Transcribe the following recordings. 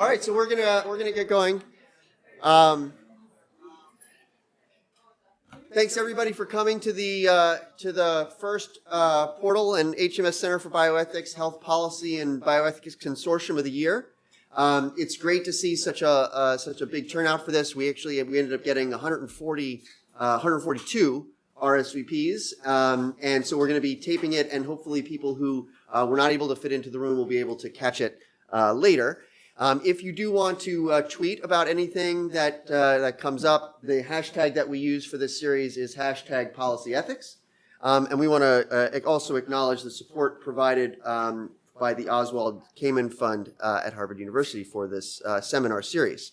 All right, so we're gonna we're gonna get going. Um, thanks everybody for coming to the uh, to the first uh, Portal and HMS Center for Bioethics Health Policy and Bioethics Consortium of the year. Um, it's great to see such a uh, such a big turnout for this. We actually we ended up getting 140 uh, 142 RSVPs, um, and so we're going to be taping it, and hopefully people who uh, were not able to fit into the room will be able to catch it uh, later. Um, if you do want to uh, tweet about anything that uh, that comes up, the hashtag that we use for this series is hashtag policy ethics. Um, and we want to uh, also acknowledge the support provided um, by the Oswald Cammann Fund uh, at Harvard University for this uh, seminar series.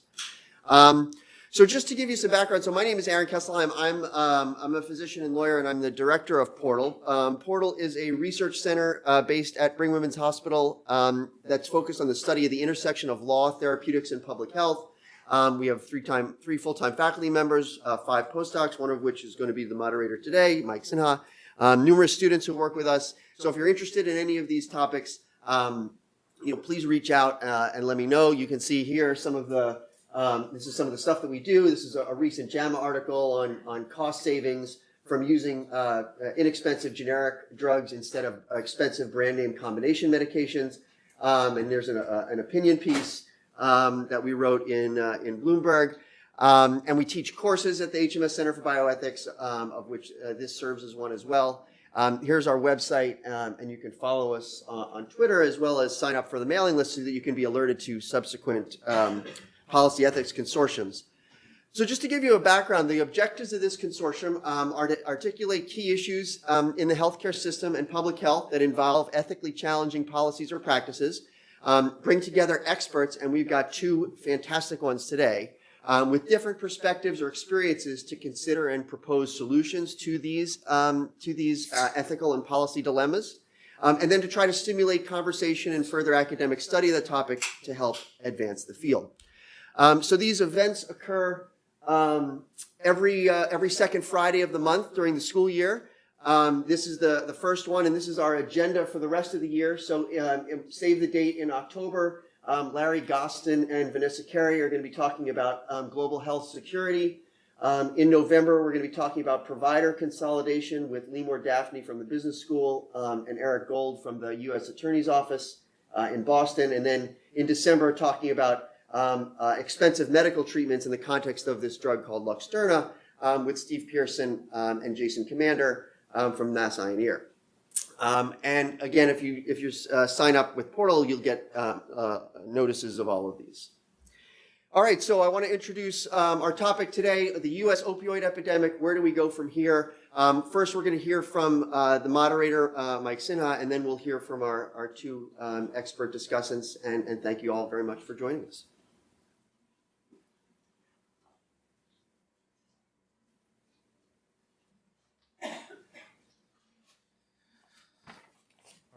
Um, so just to give you some background, so my name is Aaron Kesselheim. I'm, um, I'm a physician and lawyer, and I'm the director of Portal. Um, Portal is a research center uh, based at Brigham Women's Hospital um, that's focused on the study of the intersection of law, therapeutics, and public health. Um, we have three, time, three full-time faculty members, uh, five postdocs, one of which is going to be the moderator today, Mike Sinha, um, numerous students who work with us. So if you're interested in any of these topics, um, you know, please reach out uh, and let me know. You can see here some of the um, this is some of the stuff that we do. This is a, a recent JAMA article on, on cost savings from using uh, inexpensive generic drugs instead of expensive brand name combination medications. Um, and there's an, uh, an opinion piece um, that we wrote in, uh, in Bloomberg. Um, and we teach courses at the HMS Center for Bioethics, um, of which uh, this serves as one as well. Um, here's our website, um, and you can follow us uh, on Twitter as well as sign up for the mailing list so that you can be alerted to subsequent policy ethics consortiums. So just to give you a background, the objectives of this consortium um, are to articulate key issues um, in the healthcare system and public health that involve ethically challenging policies or practices, um, bring together experts, and we've got two fantastic ones today, um, with different perspectives or experiences to consider and propose solutions to these, um, to these uh, ethical and policy dilemmas, um, and then to try to stimulate conversation and further academic study of the topic to help advance the field. Um, so these events occur um, every uh, every second Friday of the month during the school year. Um, this is the, the first one, and this is our agenda for the rest of the year. So um, save the date in October. Um, Larry Gostin and Vanessa Kerry are going to be talking about um, global health security. in November, we're going to be talking about provider consolidation with Leemore Dafny from the business school and Eric Gold from the U.S. Attorney's Office uh, in Boston. And then in December, talking about um, uh, expensive medical treatments in the context of this drug called Luxturna um, with Steve Pearson um, and Jason Comander um, from and Ear. Um, and again, if you if you uh, sign up with Portal, you'll get uh, uh, notices of all of these. All right, so I want to introduce um, our topic today, the U.S. opioid epidemic. Where do we go from here? Um, first, we're going to hear from uh, the moderator, uh, Mike Sinha, and then we'll hear from our, our two um, expert discussants. And, and thank you all very much for joining us.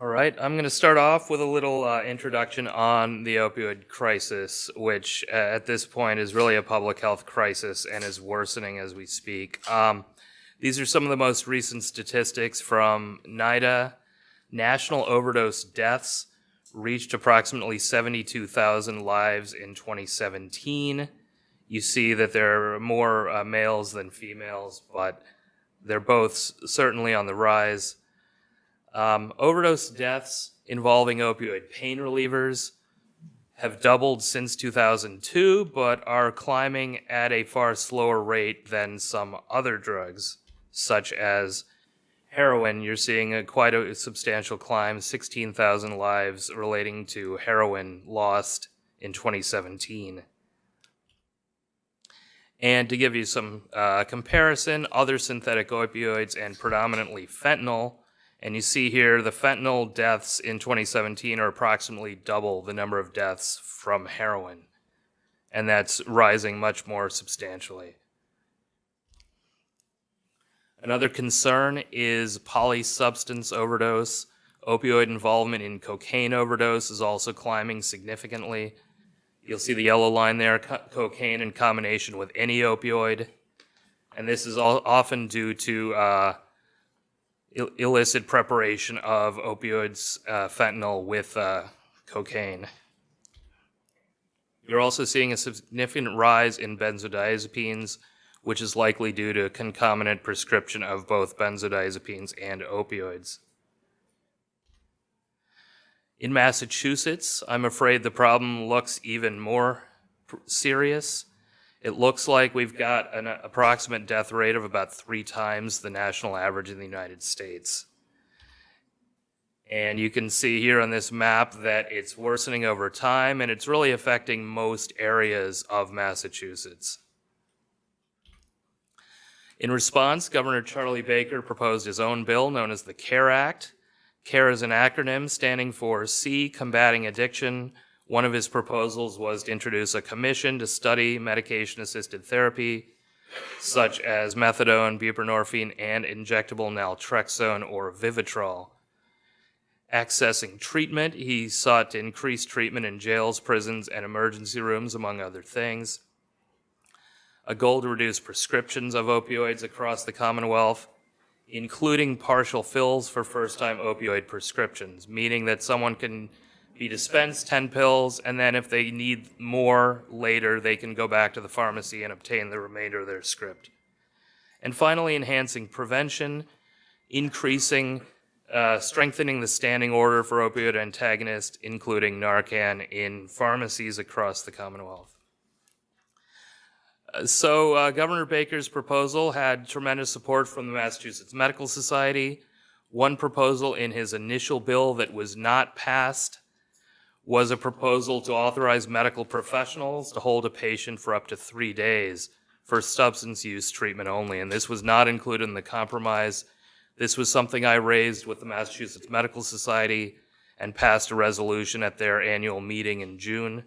All right, I'm going to start off with a little uh, introduction on the opioid crisis, which uh, at this point is really a public health crisis and is worsening as we speak. Um, these are some of the most recent statistics from NIDA. National overdose deaths reached approximately 72,000 lives in 2017. You see that there are more uh, males than females, but they're both certainly on the rise. Um, overdose deaths involving opioid pain relievers have doubled since 2002, but are climbing at a far slower rate than some other drugs, such as heroin. You're seeing a, quite a substantial climb 16,000 lives relating to heroin lost in 2017. And to give you some uh, comparison, other synthetic opioids and predominantly fentanyl and you see here the fentanyl deaths in 2017 are approximately double the number of deaths from heroin. And that's rising much more substantially. Another concern is polysubstance overdose. Opioid involvement in cocaine overdose is also climbing significantly. You'll see the yellow line there, co cocaine in combination with any opioid. And this is all often due to uh, Ill illicit preparation of opioids, uh, fentanyl with uh, cocaine. You're also seeing a significant rise in benzodiazepines, which is likely due to concomitant prescription of both benzodiazepines and opioids. In Massachusetts, I'm afraid the problem looks even more serious. It looks like we've got an approximate death rate of about three times the national average in the United States. And you can see here on this map that it's worsening over time and it's really affecting most areas of Massachusetts. In response, Governor Charlie Baker proposed his own bill known as the CARE Act. CARE is an acronym standing for C, Combating Addiction. One of his proposals was to introduce a commission to study medication assisted therapy, such as methadone, buprenorphine, and injectable naltrexone or Vivitrol. Accessing treatment, he sought to increase treatment in jails, prisons, and emergency rooms, among other things. A goal to reduce prescriptions of opioids across the Commonwealth, including partial fills for first time opioid prescriptions, meaning that someone can be dispensed 10 pills, and then if they need more later, they can go back to the pharmacy and obtain the remainder of their script. And finally, enhancing prevention, increasing, uh, strengthening the standing order for opioid antagonists, including Narcan, in pharmacies across the Commonwealth. Uh, So, uh, Governor Baker's proposal had tremendous support from the Massachusetts Medical Society. One proposal in his initial bill that was not passed was a proposal to authorize medical professionals to hold a patient for up to three days for substance use treatment only. And this was not included in the compromise. This was something I raised with the Massachusetts Medical Society and passed a resolution at their annual meeting in June.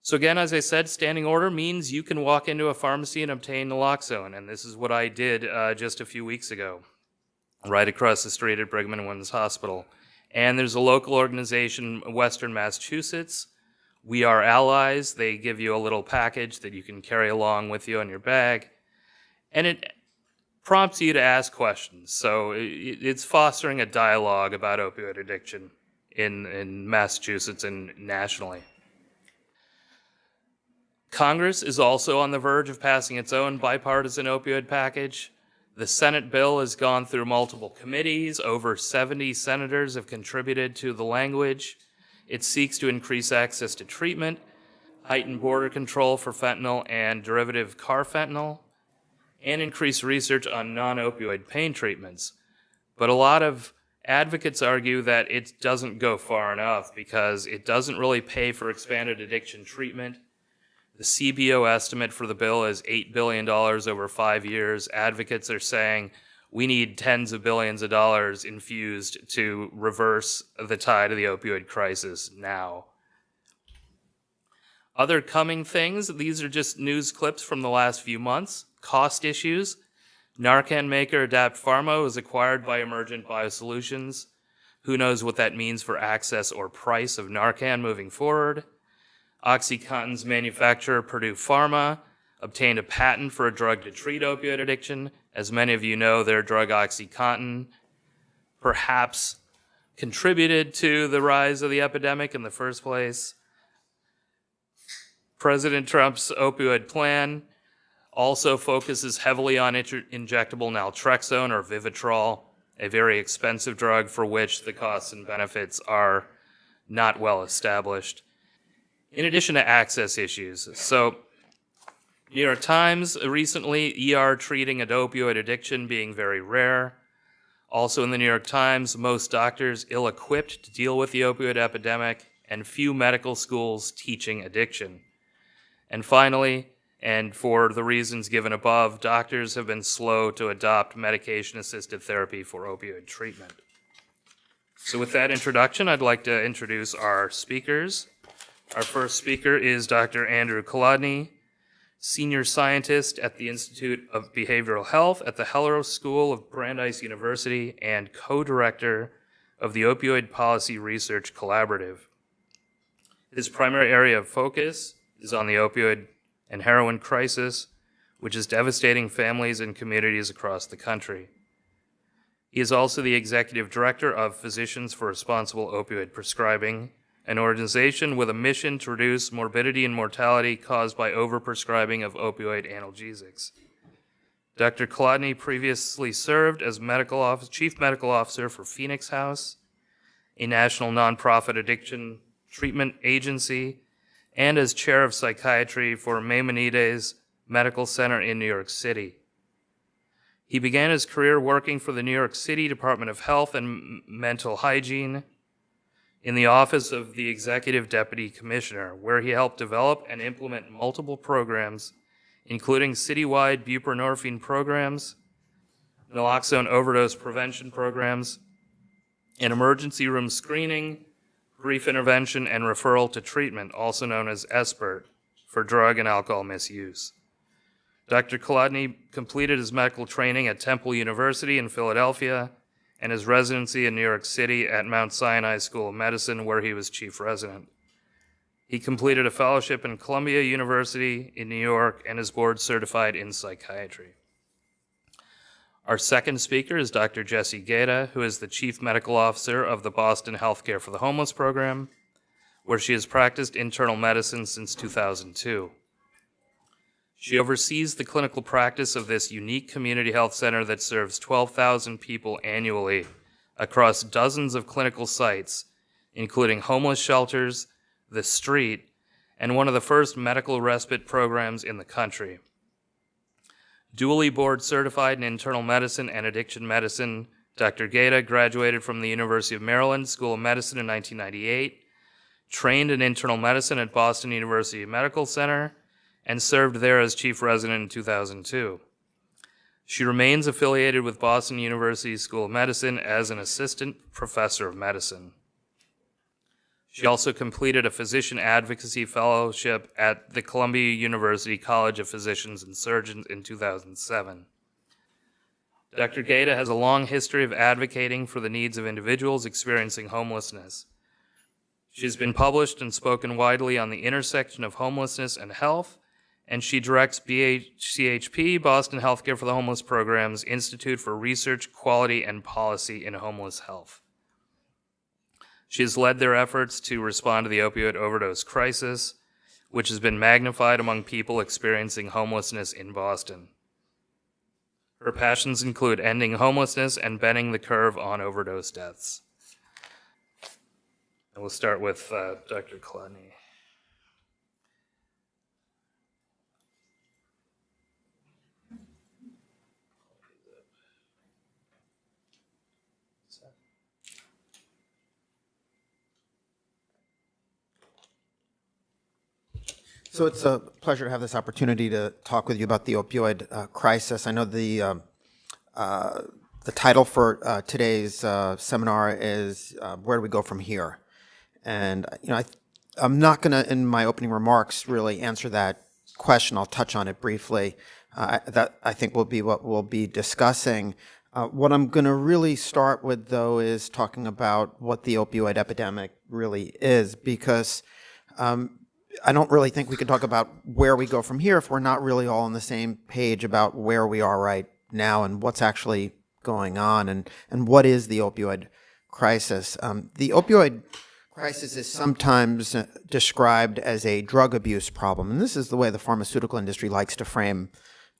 So again, as I said, standing order means you can walk into a pharmacy and obtain naloxone, and this is what I did uh, just a few weeks ago, right across the street at Brigham and Women's Hospital. And there's a local organization, Western Massachusetts. We are allies. They give you a little package that you can carry along with you in your bag, and it prompts you to ask questions. So it's fostering a dialogue about opioid addiction in in Massachusetts and nationally. Congress is also on the verge of passing its own bipartisan opioid package. The Senate bill has gone through multiple committees. Over 70 senators have contributed to the language. It seeks to increase access to treatment, heighten border control for fentanyl and derivative carfentanil, and increase research on non opioid pain treatments. But a lot of advocates argue that it doesn't go far enough because it doesn't really pay for expanded addiction treatment. The CBO estimate for the bill is $8 billion over five years. Advocates are saying we need tens of billions of dollars infused to reverse the tide of the opioid crisis now. Other coming things, these are just news clips from the last few months. Cost issues. Narcan maker Adapt Pharma was acquired by Emergent Biosolutions. Who knows what that means for access or price of Narcan moving forward? OxyContin's manufacturer, Purdue Pharma, obtained a patent for a drug to treat opioid addiction. As many of you know, their drug OxyContin perhaps contributed to the rise of the epidemic in the first place. President Trump's opioid plan also focuses heavily on injectable naltrexone or Vivitrol, a very expensive drug for which the costs and benefits are not well established in addition to access issues. So, New York Times recently, ER treating an opioid addiction being very rare. Also in the New York Times, most doctors ill equipped to deal with the opioid epidemic, and few medical schools teaching addiction. And finally, and for the reasons given above, doctors have been slow to adopt medication assisted therapy for opioid treatment. So, with that introduction, I'd like to introduce our speakers. Our first speaker is Dr. Andrew Kolodny, senior scientist at the Institute of Behavioral Health at the Heller School of Brandeis University and co-director of the Opioid Policy Research Collaborative. His primary area of focus is on the opioid and heroin crisis, which is devastating families and communities across the country. He is also the executive director of Physicians for Responsible Opioid Prescribing, an organization with a mission to reduce morbidity and mortality caused by overprescribing of opioid analgesics. Dr. Kolodny previously served as medical office, chief medical officer for Phoenix House, a national nonprofit addiction treatment agency, and as chair of psychiatry for Maimonides Medical Center in New York City. He began his career working for the New York City Department of Health and Mental Hygiene in the office of the Executive Deputy Commissioner, where he helped develop and implement multiple programs, including citywide buprenorphine programs, naloxone overdose prevention programs, and emergency room screening, brief intervention, and referral to treatment, also known as SBIRT, for drug and alcohol misuse. Dr. Kolodny completed his medical training at Temple University in Philadelphia and his residency in New York City at Mount Sinai School of Medicine, where he was chief resident. He completed a fellowship in Columbia University in New York and is board certified in psychiatry. Our second speaker is Dr. Jessie Gaeta, who is the Chief Medical Officer of the Boston Healthcare for the Homeless program, where she has practiced internal medicine since 2002. She oversees the clinical practice of this unique community health center that serves 12,000 people annually across dozens of clinical sites, including homeless shelters, the street, and one of the first medical respite programs in the country. Dually board certified in internal medicine and addiction medicine, Dr. Gaeta graduated from the University of Maryland School of Medicine in 1998, trained in internal medicine at Boston University Medical Center, and served there as chief resident in 2002. She remains affiliated with Boston University School of Medicine as an assistant professor of medicine. She also completed a physician advocacy fellowship at the Columbia University College of Physicians and Surgeons in 2007. Dr. Gaeta has a long history of advocating for the needs of individuals experiencing homelessness. She has been published and spoken widely on the intersection of homelessness and health, and she directs BHCHP, Boston Healthcare for the Homeless Program's Institute for Research, Quality, and Policy in Homeless Health. She has led their efforts to respond to the opioid overdose crisis, which has been magnified among people experiencing homelessness in Boston. Her passions include ending homelessness and bending the curve on overdose deaths. And we'll start with uh, Dr. Kolodny. So it's a pleasure to have this opportunity to talk with you about the opioid uh, crisis. I know the um, uh, the title for uh, today's uh, seminar is uh, "Where do we go from here?" And you know, I, I'm not going to, in my opening remarks, really answer that question. I'll touch on it briefly. Uh, that I think will be what we'll be discussing. what I'm going to really start with, though, is talking about what the opioid epidemic really is, because um, I don't really think we can talk about where we go from here if we're not really all on the same page about where we are right now and what's actually going on and, and what is the opioid crisis. Um, the opioid crisis is sometimes uh, described as a drug abuse problem, and this is the way the pharmaceutical industry likes to frame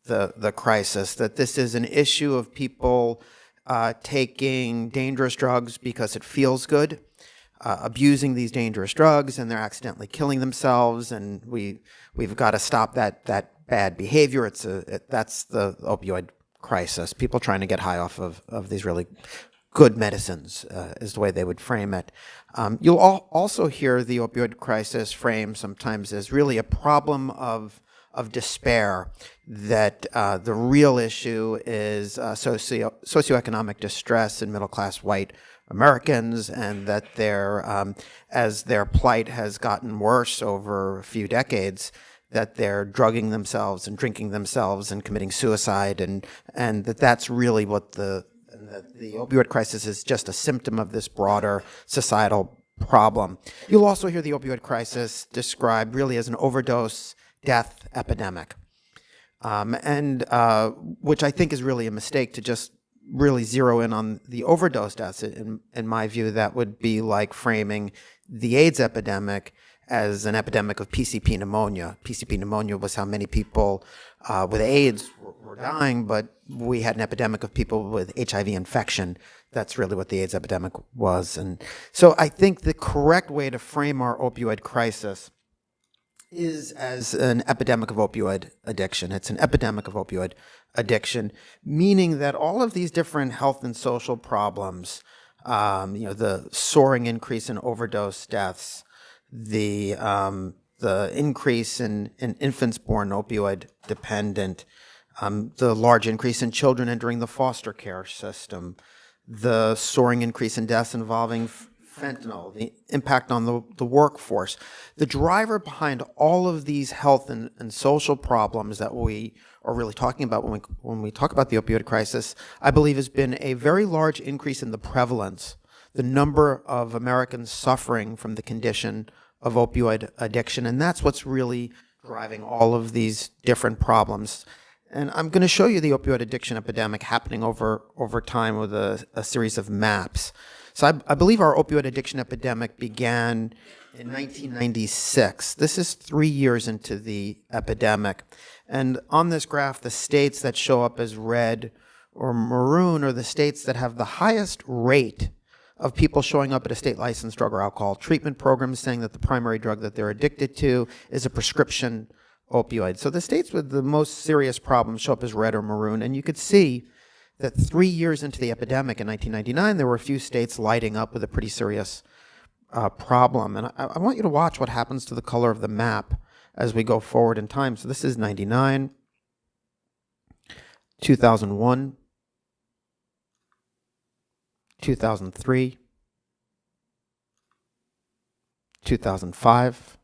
the, the crisis, that this is an issue of people uh, taking dangerous drugs because it feels good uh, abusing these dangerous drugs and they're accidentally killing themselves and we we've got to stop that that bad behavior. It's a it, that's the opioid crisis. People trying to get high off of, of these really good medicines uh, is the way they would frame it. Um, you'll al also hear the opioid crisis framed sometimes as really a problem of of despair that uh, the real issue is uh, socio socioeconomic distress in middle class white Americans, and that their um, as their plight has gotten worse over a few decades, that they're drugging themselves and drinking themselves and committing suicide, and and that that's really what the the, the opioid crisis is just a symptom of this broader societal problem. You'll also hear the opioid crisis described really as an overdose death epidemic, um, and uh, which I think is really a mistake to just really zero in on the overdose deaths. In, in my view, that would be like framing the AIDS epidemic as an epidemic of PCP pneumonia. PCP pneumonia was how many people uh, with AIDS were, were dying, but we had an epidemic of people with HIV infection. That's really what the AIDS epidemic was. And so I think the correct way to frame our opioid crisis is as an epidemic of opioid addiction. It's an epidemic of opioid addiction, meaning that all of these different health and social problems, um, you know, the soaring increase in overdose deaths, the um, the increase in, in infants born opioid dependent, um, the large increase in children entering the foster care system, the soaring increase in deaths involving fentanyl, the impact on the, the workforce. The driver behind all of these health and, and social problems that we are really talking about when we, when we talk about the opioid crisis, I believe has been a very large increase in the prevalence, the number of Americans suffering from the condition of opioid addiction. And that's what's really driving all of these different problems. And I'm going to show you the opioid addiction epidemic happening over, over time with a, a series of maps. So I, I believe our opioid addiction epidemic began in 1996. This is three years into the epidemic. And on this graph, the states that show up as red or maroon are the states that have the highest rate of people showing up at a state licensed drug or alcohol treatment program saying that the primary drug that they're addicted to is a prescription opioid. So the states with the most serious problems show up as red or maroon, and you could see that three years into the epidemic in 1999, there were a few states lighting up with a pretty serious uh, problem. And I, I want you to watch what happens to the color of the map as we go forward in time. So this is 99, 2001, 2003, 2005,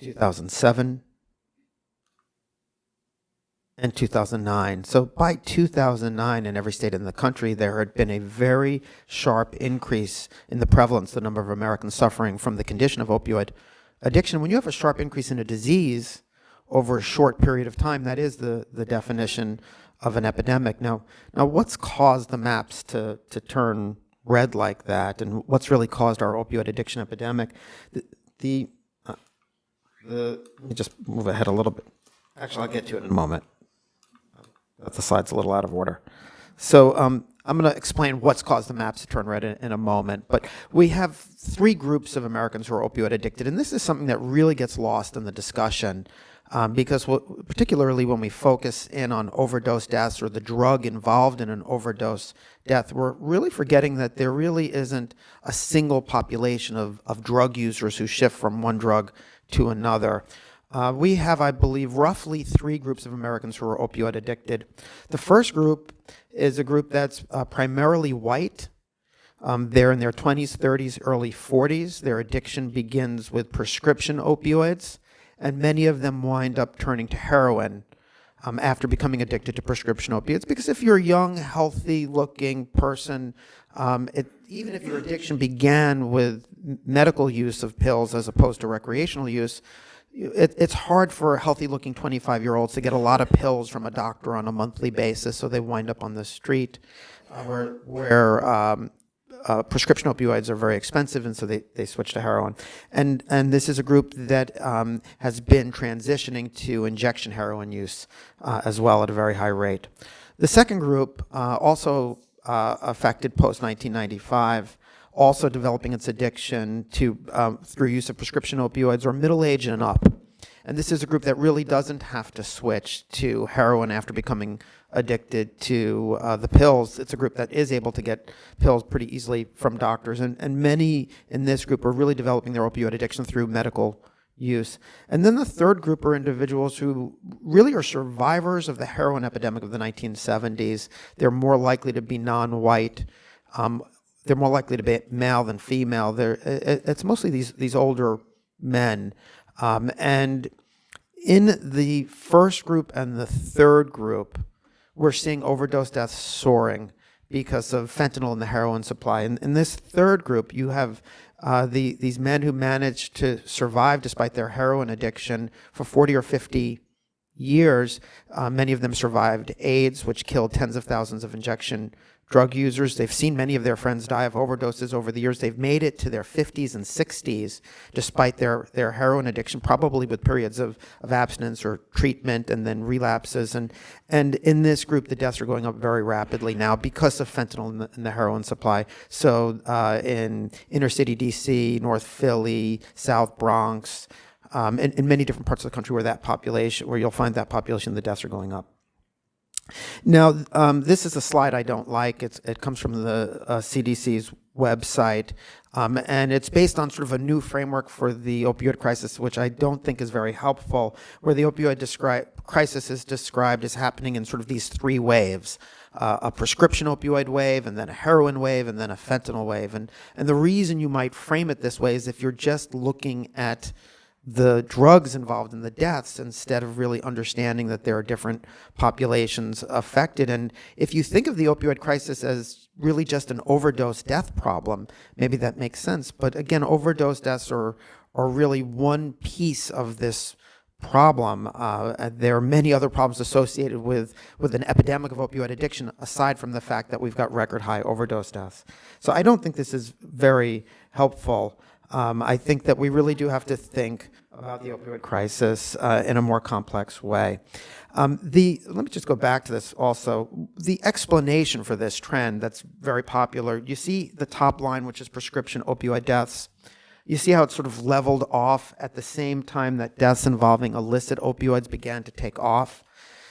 2007, and 2009. So by 2009, in every state in the country, there had been a very sharp increase in the prevalence, the number of Americans suffering from the condition of opioid addiction. When you have a sharp increase in a disease over a short period of time, that is the, the definition of an epidemic. Now, now what's caused the maps to, to turn red like that, and what's really caused our opioid addiction epidemic? The, the, uh, the let me just move ahead a little bit. Actually, I'll get to it in a moment. The slide's a little out of order. So um, I'm going to explain what's caused the maps to turn red in, in, a moment. But we have three groups of Americans who are opioid addicted, and this is something that really gets lost in the discussion um, because what, particularly when we focus in on overdose deaths or the drug involved in an overdose death, we're really forgetting that there really isn't a single population of, of drug users who shift from one drug to another. Uh, we have, I believe, roughly three groups of Americans who are opioid addicted. The first group is a group that's uh, primarily white. Um, they're in their 20s, 30s, early 40s. Their addiction begins with prescription opioids and many of them wind up turning to heroin um, after becoming addicted to prescription opiates. Because if you're a young, healthy looking person, um, it, even if your addiction began with medical use of pills as opposed to recreational use, it, it's hard for healthy looking 25 year olds to get a lot of pills from a doctor on a monthly basis, so they wind up on the street. Uh, where, where um, uh, prescription opioids are very expensive, and so they, they switch to heroin. And, and this is a group that um, has been transitioning to injection heroin use uh, as well at a very high rate. The second group, uh, also uh, affected post 1995, also developing its addiction to um, through use of prescription opioids, or middle age and up. And this is a group that really doesn't have to switch to heroin after becoming addicted to uh, the pills. It's a group that is able to get pills pretty easily from doctors. And, and many in this group are really developing their opioid addiction through medical use. And then the third group are individuals who really are survivors of the heroin epidemic of the 1970s. They're more likely to be non-white. Um, they're more likely to be male than female. They're, it's mostly these, these older men. Um, and in the first group and the third group, we're seeing overdose deaths soaring because of fentanyl in the heroin supply. And in this third group, you have uh, the, these men who managed to survive despite their heroin addiction for 40 or 50 years. Uh, many of them survived AIDS, which killed tens of thousands of injection drug users. They've seen many of their friends die of overdoses over the years. They've made it to their 50s and 60s despite their, their heroin addiction, probably with periods of, of abstinence or treatment and then relapses. And, and in this group, the deaths are going up very rapidly now because of fentanyl in the, in the heroin supply. So uh, in inner city DC, North Philly, South Bronx, um, in, in many different parts of the country where that population, where you'll find that population, the deaths are going up. Now, um, this is a slide I don't like. It's, it comes from the uh, CDC's website, um, and it's based on sort of a new framework for the opioid crisis, which I don't think is very helpful, where the opioid crisis is described as happening in sort of these three waves. Uh, a prescription opioid wave, and then a heroin wave, and then a fentanyl wave. And, and the reason you might frame it this way is if you're just looking at the drugs involved in the deaths instead of really understanding that there are different populations affected. And if you think of the opioid crisis as really just an overdose death problem, maybe that makes sense. But again, overdose deaths are, are really one piece of this problem. Uh, there are many other problems associated with, with an epidemic of opioid addiction, aside from the fact that we've got record high overdose deaths. So I don't think this is very helpful. Um, I think that we really do have to think about the opioid crisis uh, in a more complex way. Um, the let me just go back to this also. The explanation for this trend that's very popular. You see the top line, which is prescription opioid deaths. You see how it's sort of leveled off at the same time that deaths involving illicit opioids began to take off.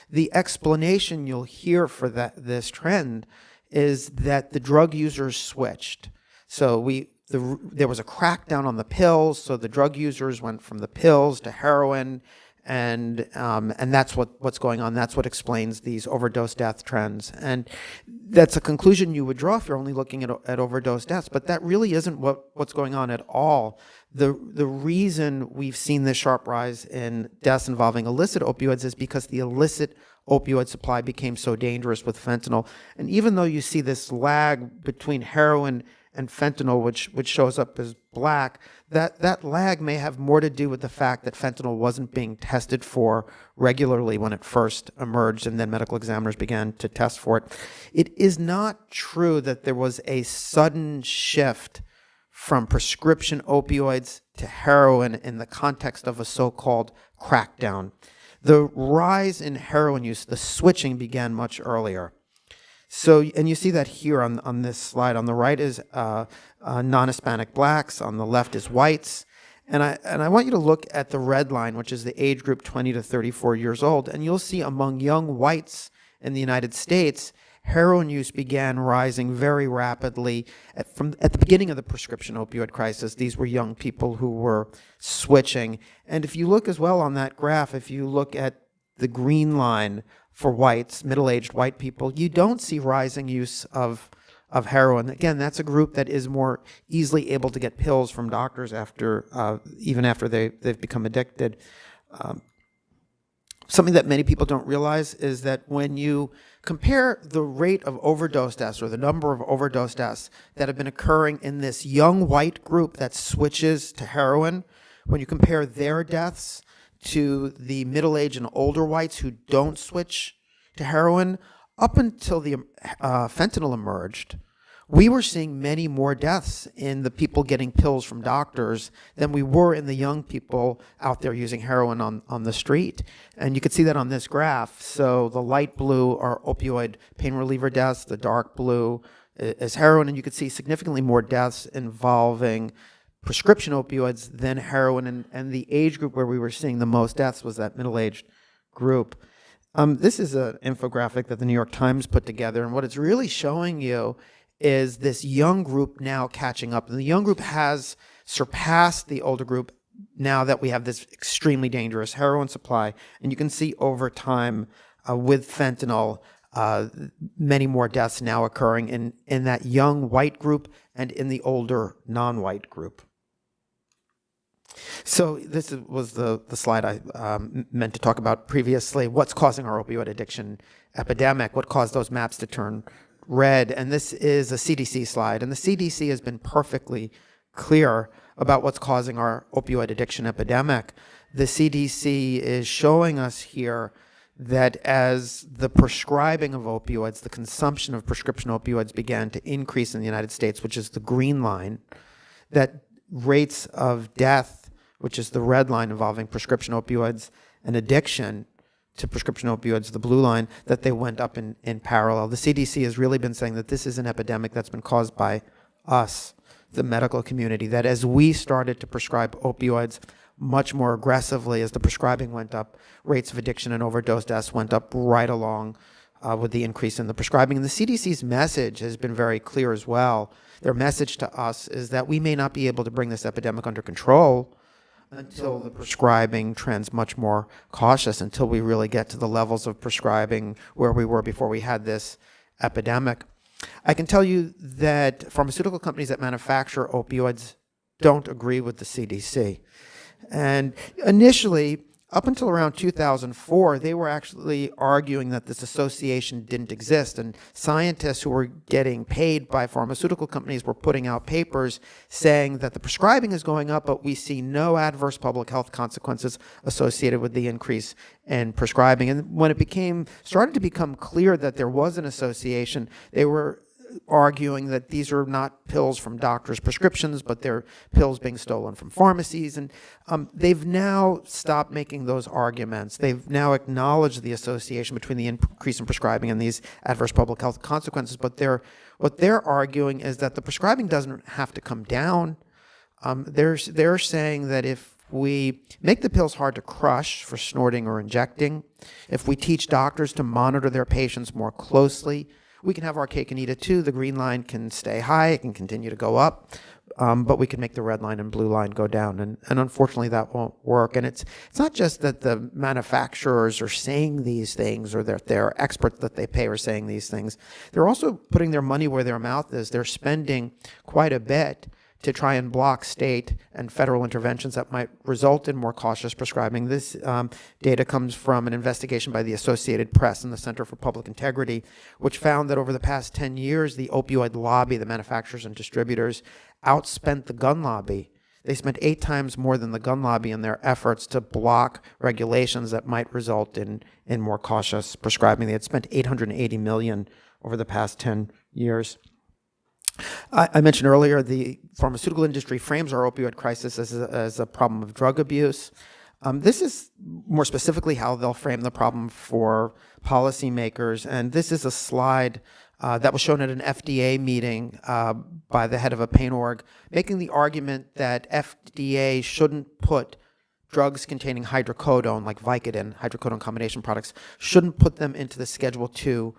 The explanation you'll hear for that this trend is that the drug users switched. So we the, there was a crackdown on the pills, so the drug users went from the pills to heroin, and um, and that's what what's going on. That's what explains these overdose death trends, and that's a conclusion you would draw if you're only looking at, at overdose deaths. But that really isn't what what's going on at all. The the reason we've seen this sharp rise in deaths involving illicit opioids is because the illicit opioid supply became so dangerous with fentanyl. And even though you see this lag between heroin and fentanyl, which which shows up as black, that that lag may have more to do with the fact that fentanyl wasn't being tested for regularly when it first emerged, and then medical examiners began to test for it. It is not true that there was a sudden shift from prescription opioids to heroin in the context of a so-called crackdown. The rise in heroin use, the switching began much earlier. So, and you see that here on, on this slide. On the right is uh, uh, non-Hispanic blacks. On the left is whites. And I, and I want you to look at the red line, which is the age group 20 to 34 years old. And you'll see among young whites in the United States, heroin use began rising very rapidly at, from at the beginning of the prescription opioid crisis. These were young people who were switching. And if you look as well on that graph, if you look at the green line for whites, middle-aged white people, you don't see rising use of of heroin. Again, that's a group that is more easily able to get pills from doctors after uh, even after they they've become addicted. Um, something that many people don't realize is that when you compare the rate of overdose deaths or the number of overdose deaths that have been occurring in this young white group that switches to heroin, when you compare their deaths to the middle-aged and older whites who don't switch to heroin, up until the uh, fentanyl emerged, we were seeing many more deaths in the people getting pills from doctors than we were in the young people out there using heroin on, on the street. And you can see that on this graph. So the light blue are opioid pain reliever deaths, the dark blue is heroin, and you can see significantly more deaths involving prescription opioids than heroin, and, and the age group where we were seeing the most deaths was that middle-aged group. Um, this is an infographic that the New York Times put together, and what it's really showing you is this young group now catching up. And the young group has surpassed the older group now that we have this extremely dangerous heroin supply. And you can see over time uh, with fentanyl, uh, many more deaths now occurring in, in that young white group and in the older non-white group. So this was the, the slide I um, meant to talk about previously. What's causing our opioid addiction epidemic? What caused those maps to turn red? And this is a CDC slide. And the CDC has been perfectly clear about what's causing our opioid addiction epidemic. the CDC is showing us here that as the prescribing of opioids, the consumption of prescription opioids began to increase in the United States, which is the green line, that rates of death, which is the red line involving prescription opioids and addiction to prescription opioids, the blue line, that they went up in, in parallel. The CDC has really been saying that this is an epidemic that's been caused by us, the medical community, that as we started to prescribe opioids much more aggressively, as the prescribing went up, rates of addiction and overdose deaths went up right along uh, with the increase in the prescribing. And the CDC's message has been very clear as well. Their message to us is that we may not be able to bring this epidemic under control until the prescribing trends much more cautious, until we really get to the levels of prescribing where we were before we had this epidemic. I can tell you that pharmaceutical companies that manufacture opioids don't agree with the CDC. And initially, up until around 2004, they were actually arguing that this association didn't exist. And scientists who were getting paid by pharmaceutical companies were putting out papers saying that the prescribing is going up, but we see no adverse public health consequences associated with the increase in prescribing. And when it became, started to become clear that there was an association, they were arguing that these are not pills from doctors' prescriptions, but they're pills being stolen from pharmacies. And um, they've now stopped making those arguments. They've now acknowledged the association between the increase in prescribing and these adverse public health consequences. But they're, what they're arguing is that the prescribing doesn't have to come down. Um, they're, they're saying that if we make the pills hard to crush for snorting or injecting, if we teach doctors to monitor their patients more closely, we can have our cake and eat it too. The green line can stay high, it can continue to go up, um, but we can make the red line and blue line go down. And, and unfortunately, that won't work. And it's, it's not just that the manufacturers are saying these things or that their experts that they pay are saying these things. They're also putting their money where their mouth is. They're spending quite a bit to try and block state and federal interventions that might result in more cautious prescribing. This um, data comes from an investigation by the Associated Press and the Center for Public Integrity, which found that over the past 10 years, the opioid lobby, the manufacturers and distributors, outspent the gun lobby. They spent eight times more than the gun lobby in their efforts to block regulations that might result in, in more cautious prescribing. They had spent 880 million over the past 10 years. I, mentioned earlier the pharmaceutical industry frames our opioid crisis as a, as a problem of drug abuse. Um, this is more specifically how they'll frame the problem for policymakers. And this is a slide uh, that was shown at an FDA meeting uh, by the head of a pain org, making the argument that FDA shouldn't put drugs containing hydrocodone, like Vicodin, hydrocodone combination products, shouldn't put them into the Schedule 2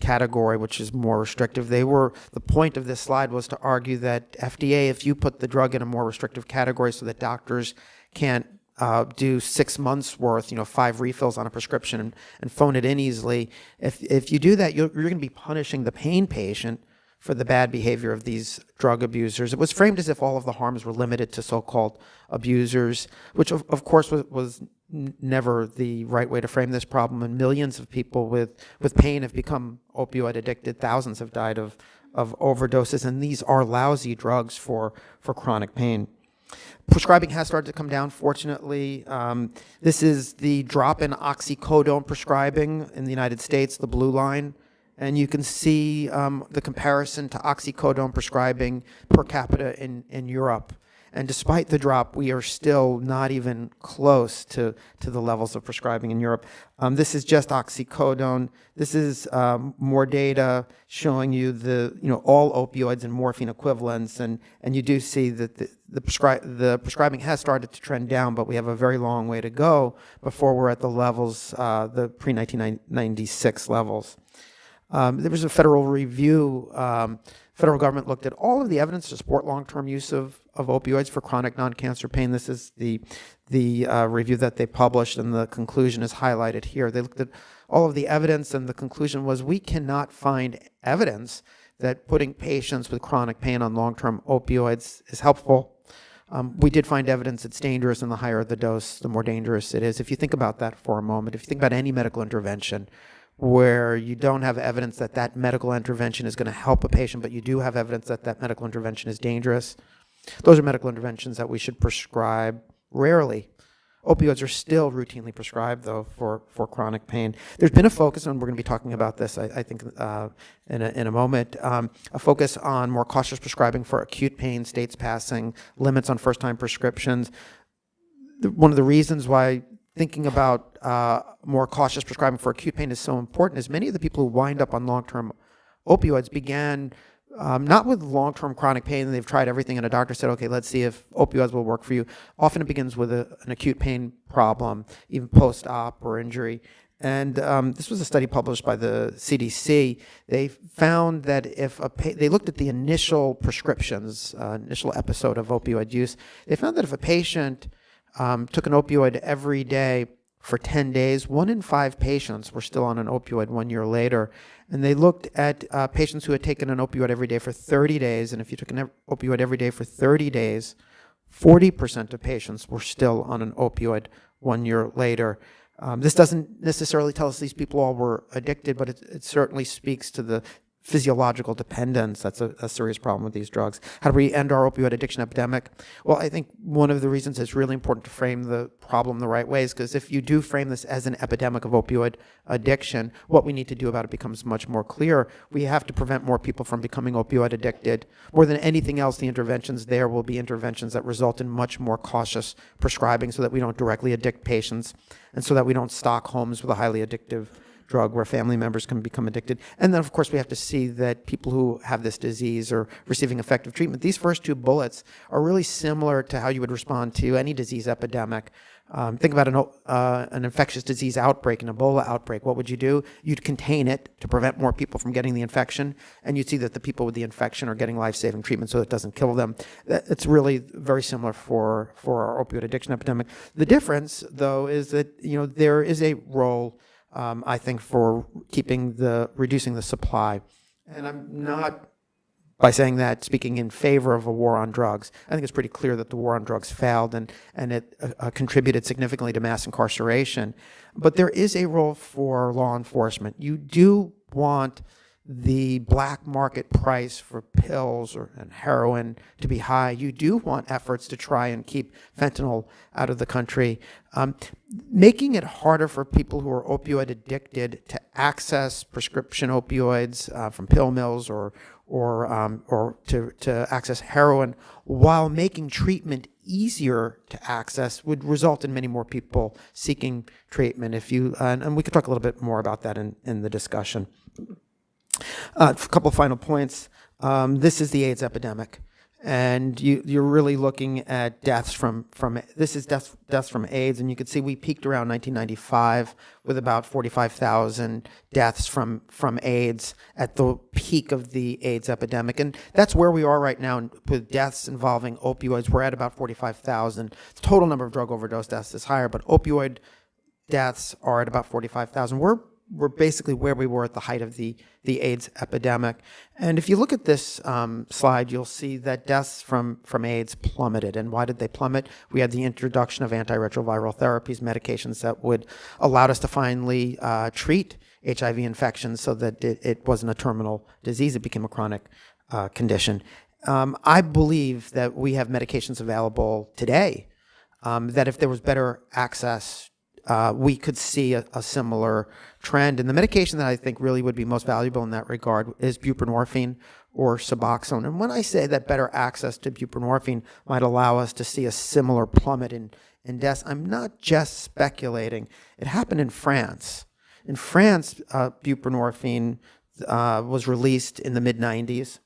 category, which is more restrictive. They were, the point of this slide was to argue that FDA, if you put the drug in a more restrictive category so that doctors can't uh, do six months worth, you know, five refills on a prescription and, and phone it in easily, if, if you do that, you're, you're going to be punishing the pain patient for the bad behavior of these drug abusers. It was framed as if all of the harms were limited to so-called abusers, which of, of course was, was never the right way to frame this problem. And millions of people with, with pain have become opioid addicted. Thousands have died of, of overdoses. And these are lousy drugs for, for chronic pain. Prescribing has started to come down, fortunately. Um, this is the drop in oxycodone prescribing in the United States, the blue line. And you can see um, the comparison to oxycodone prescribing per capita in, in Europe. And despite the drop, we are still not even close to, to the levels of prescribing in Europe. Um, this is just oxycodone. This is um, more data showing you the, you know, all opioids and morphine equivalents. And, and you do see that the, the, prescri the prescribing has started to trend down, but we have a very long way to go before we're at the levels, uh, the pre-1996 levels. Um, there was a federal review. Federal government looked at all of the evidence to support long-term use of, of opioids for chronic non-cancer pain. This is the, the uh, review that they published, and the conclusion is highlighted here. They looked at all of the evidence, and the conclusion was we cannot find evidence that putting patients with chronic pain on long-term opioids is helpful. Um, we did find evidence it's dangerous, and the higher the dose, the more dangerous it is. If you think about that for a moment, if you think about any medical intervention, where you don't have evidence that that medical intervention is going to help a patient, but you do have evidence that that medical intervention is dangerous. Those are medical interventions that we should prescribe rarely. Opioids are still routinely prescribed, though, for, for chronic pain. There's been a focus, and we're going to be talking about this, I, I think, uh, in, a, in a moment, um, a focus on more cautious prescribing for acute pain, states passing limits on first time prescriptions. The, one of the reasons why thinking about uh, more cautious prescribing for acute pain is so important is many of the people who wind up on long term opioids began um, not with long-term chronic pain. They've tried everything, and a doctor said, "Okay, let's see if opioids will work for you." Often it begins with a, an acute pain problem, even post-op or injury. And um, this was a study published by the CDC. They found that if a they looked at the initial prescriptions, uh, initial episode of opioid use, they found that if a patient um, took an opioid every day for 10 days, one in five patients were still on an opioid one year later. And they looked at uh, patients who had taken an opioid every day for 30 days. And if you took an opioid every day for 30 days, 40% of patients were still on an opioid one year later. Um, this doesn't necessarily tell us these people all were addicted, but it, it certainly speaks to the physiological dependence. That's a, a, serious problem with these drugs. How do we end our opioid addiction epidemic? Well, I think one of the reasons it's really important to frame the problem the right way is because if you do frame this as an epidemic of opioid addiction, what we need to do about it becomes much more clear. We have to prevent more people from becoming opioid addicted. More than anything else, the interventions there will be interventions that result in much more cautious prescribing so that we don't directly addict patients and so that we don't stock homes with a highly addictive drug where family members can become addicted. And then, of course, we have to see that people who have this disease are receiving effective treatment. These first two bullets are really similar to how you would respond to any disease epidemic. Um, think about an, uh, an infectious disease outbreak, an Ebola outbreak. What would you do? You'd contain it to prevent more people from getting the infection, and you'd see that the people with the infection are getting life-saving treatment so it doesn't kill them. It's really very similar for, for our opioid addiction epidemic. The difference, though, is that you know there is a role um, I think, for keeping the reducing the supply. And I'm not, by saying that, speaking in favor of a war on drugs. I think it's pretty clear that the war on drugs failed and, and it uh, uh contributed significantly to mass incarceration. But there is a role for law enforcement. You do want the black market price for pills or, and heroin to be high. You do want efforts to try and keep fentanyl out of the country. Um, making it harder for people who are opioid addicted to access prescription opioids uh, from pill mills or or um, or to, to access heroin while making treatment easier to access would result in many more people seeking treatment if you uh, and we could talk a little bit more about that in, in the discussion. Uh, a couple final points. Um, this is the AIDS epidemic, and you, you're really looking at deaths from from this is deaths deaths from AIDS, and you can see we peaked around 1995 with about 45,000 deaths from from AIDS at the peak of the AIDS epidemic, and that's where we are right now with deaths involving opioids. We're at about 45,000. The total number of drug overdose deaths is higher, but opioid deaths are at about 45,000. We're we're basically where we were at the height of the, the AIDS epidemic. And if you look at this um, slide, you'll see that deaths from, from AIDS plummeted. And why did they plummet? We had the introduction of antiretroviral therapies, medications that would allow us to finally uh, treat HIV infections so that it, it, wasn't a terminal disease, it became a chronic uh, condition. Um, I believe that we have medications available today um, that if there was better access uh, we could see a, a, similar trend. And the medication that I think really would be most valuable in that regard is buprenorphine or Suboxone. And when I say that better access to buprenorphine might allow us to see a similar plummet in, in deaths, I'm not just speculating. It happened in France. In France, uh, buprenorphine uh, was released in the mid 90s.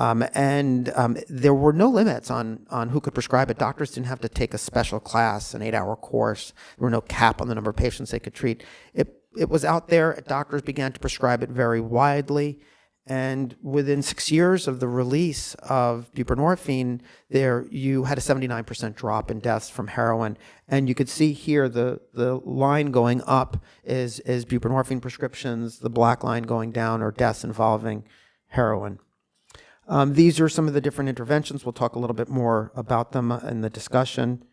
Um, and um, there were no limits on, on who could prescribe it. Doctors didn't have to take a special class, an eight hour course. There were no cap on the number of patients they could treat. It, it was out there. Doctors began to prescribe it very widely. And within six years of the release of buprenorphine, there you had a 79% drop in deaths from heroin. And you could see here the, the line going up is, is buprenorphine prescriptions, the black line going down are deaths involving heroin. Um, these are some of the different interventions. We'll talk a little bit more about them in the discussion.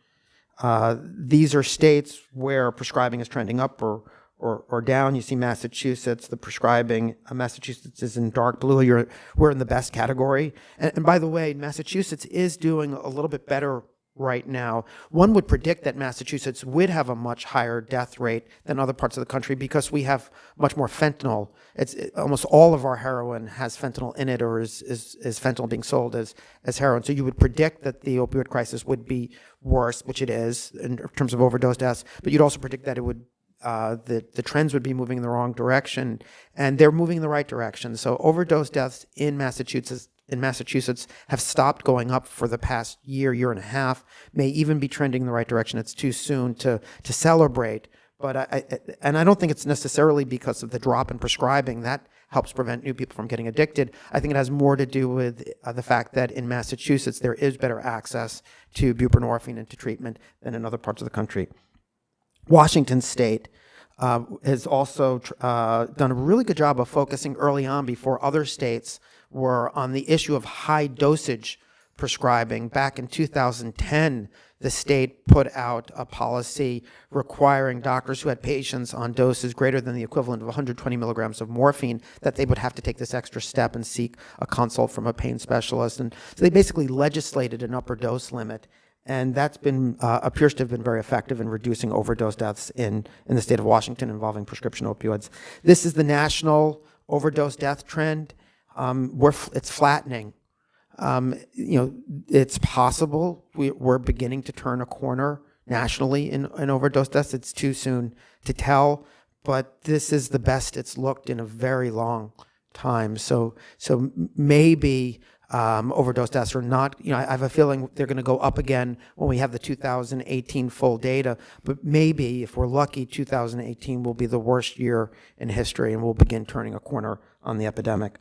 Uh, these are states where prescribing is trending up or, or, or down. You see Massachusetts, the prescribing, uh, Massachusetts is in dark blue. You're, we're in the best category. And, and by the way, Massachusetts is doing a little bit better right now. One would predict that Massachusetts would have a much higher death rate than other parts of the country because we have much more fentanyl. It's it- almost all of our heroin has fentanyl in it, or is, is is fentanyl being sold as as heroin. So you would predict that the opioid crisis would be worse, which it is in terms of overdose deaths. But you'd also predict that it would uh, the the trends would be moving in the wrong direction, and they're moving in the right direction. So overdose deaths in Massachusetts in Massachusetts have stopped going up for the past year, year and a half. May even be trending in the right direction. It's too soon to to celebrate, but I, I and I don't think it's necessarily because of the drop in prescribing that helps prevent new people from getting addicted. I think it has more to do with uh, the fact that in Massachusetts there is better access to buprenorphine and to treatment than in other parts of the country. Washington State uh, has also uh, done a really good job of focusing early on before other states were on the issue of high dosage prescribing. Back in 2010, the state put out a policy requiring doctors who had patients on doses greater than the equivalent of 120 milligrams of morphine that they would have to take this extra step and seek a consult from a pain specialist. And so they basically legislated an upper dose limit and that's been uh, appears to have been very effective in reducing overdose deaths in in the state of Washington involving prescription opioids. This is the national overdose death trend. Um, we're it's flattening. Um, you know, it's possible we, we're beginning to turn a corner nationally in, in overdose deaths. It's too soon to tell, but this is the best it's looked in a very long time. So, so maybe um, overdose deaths are not, you know, I I have a feeling they're going to go up again when we have the 2018 full data. But maybe, if we're lucky, 2018 will be the worst year in history and we'll begin turning a corner on the epidemic.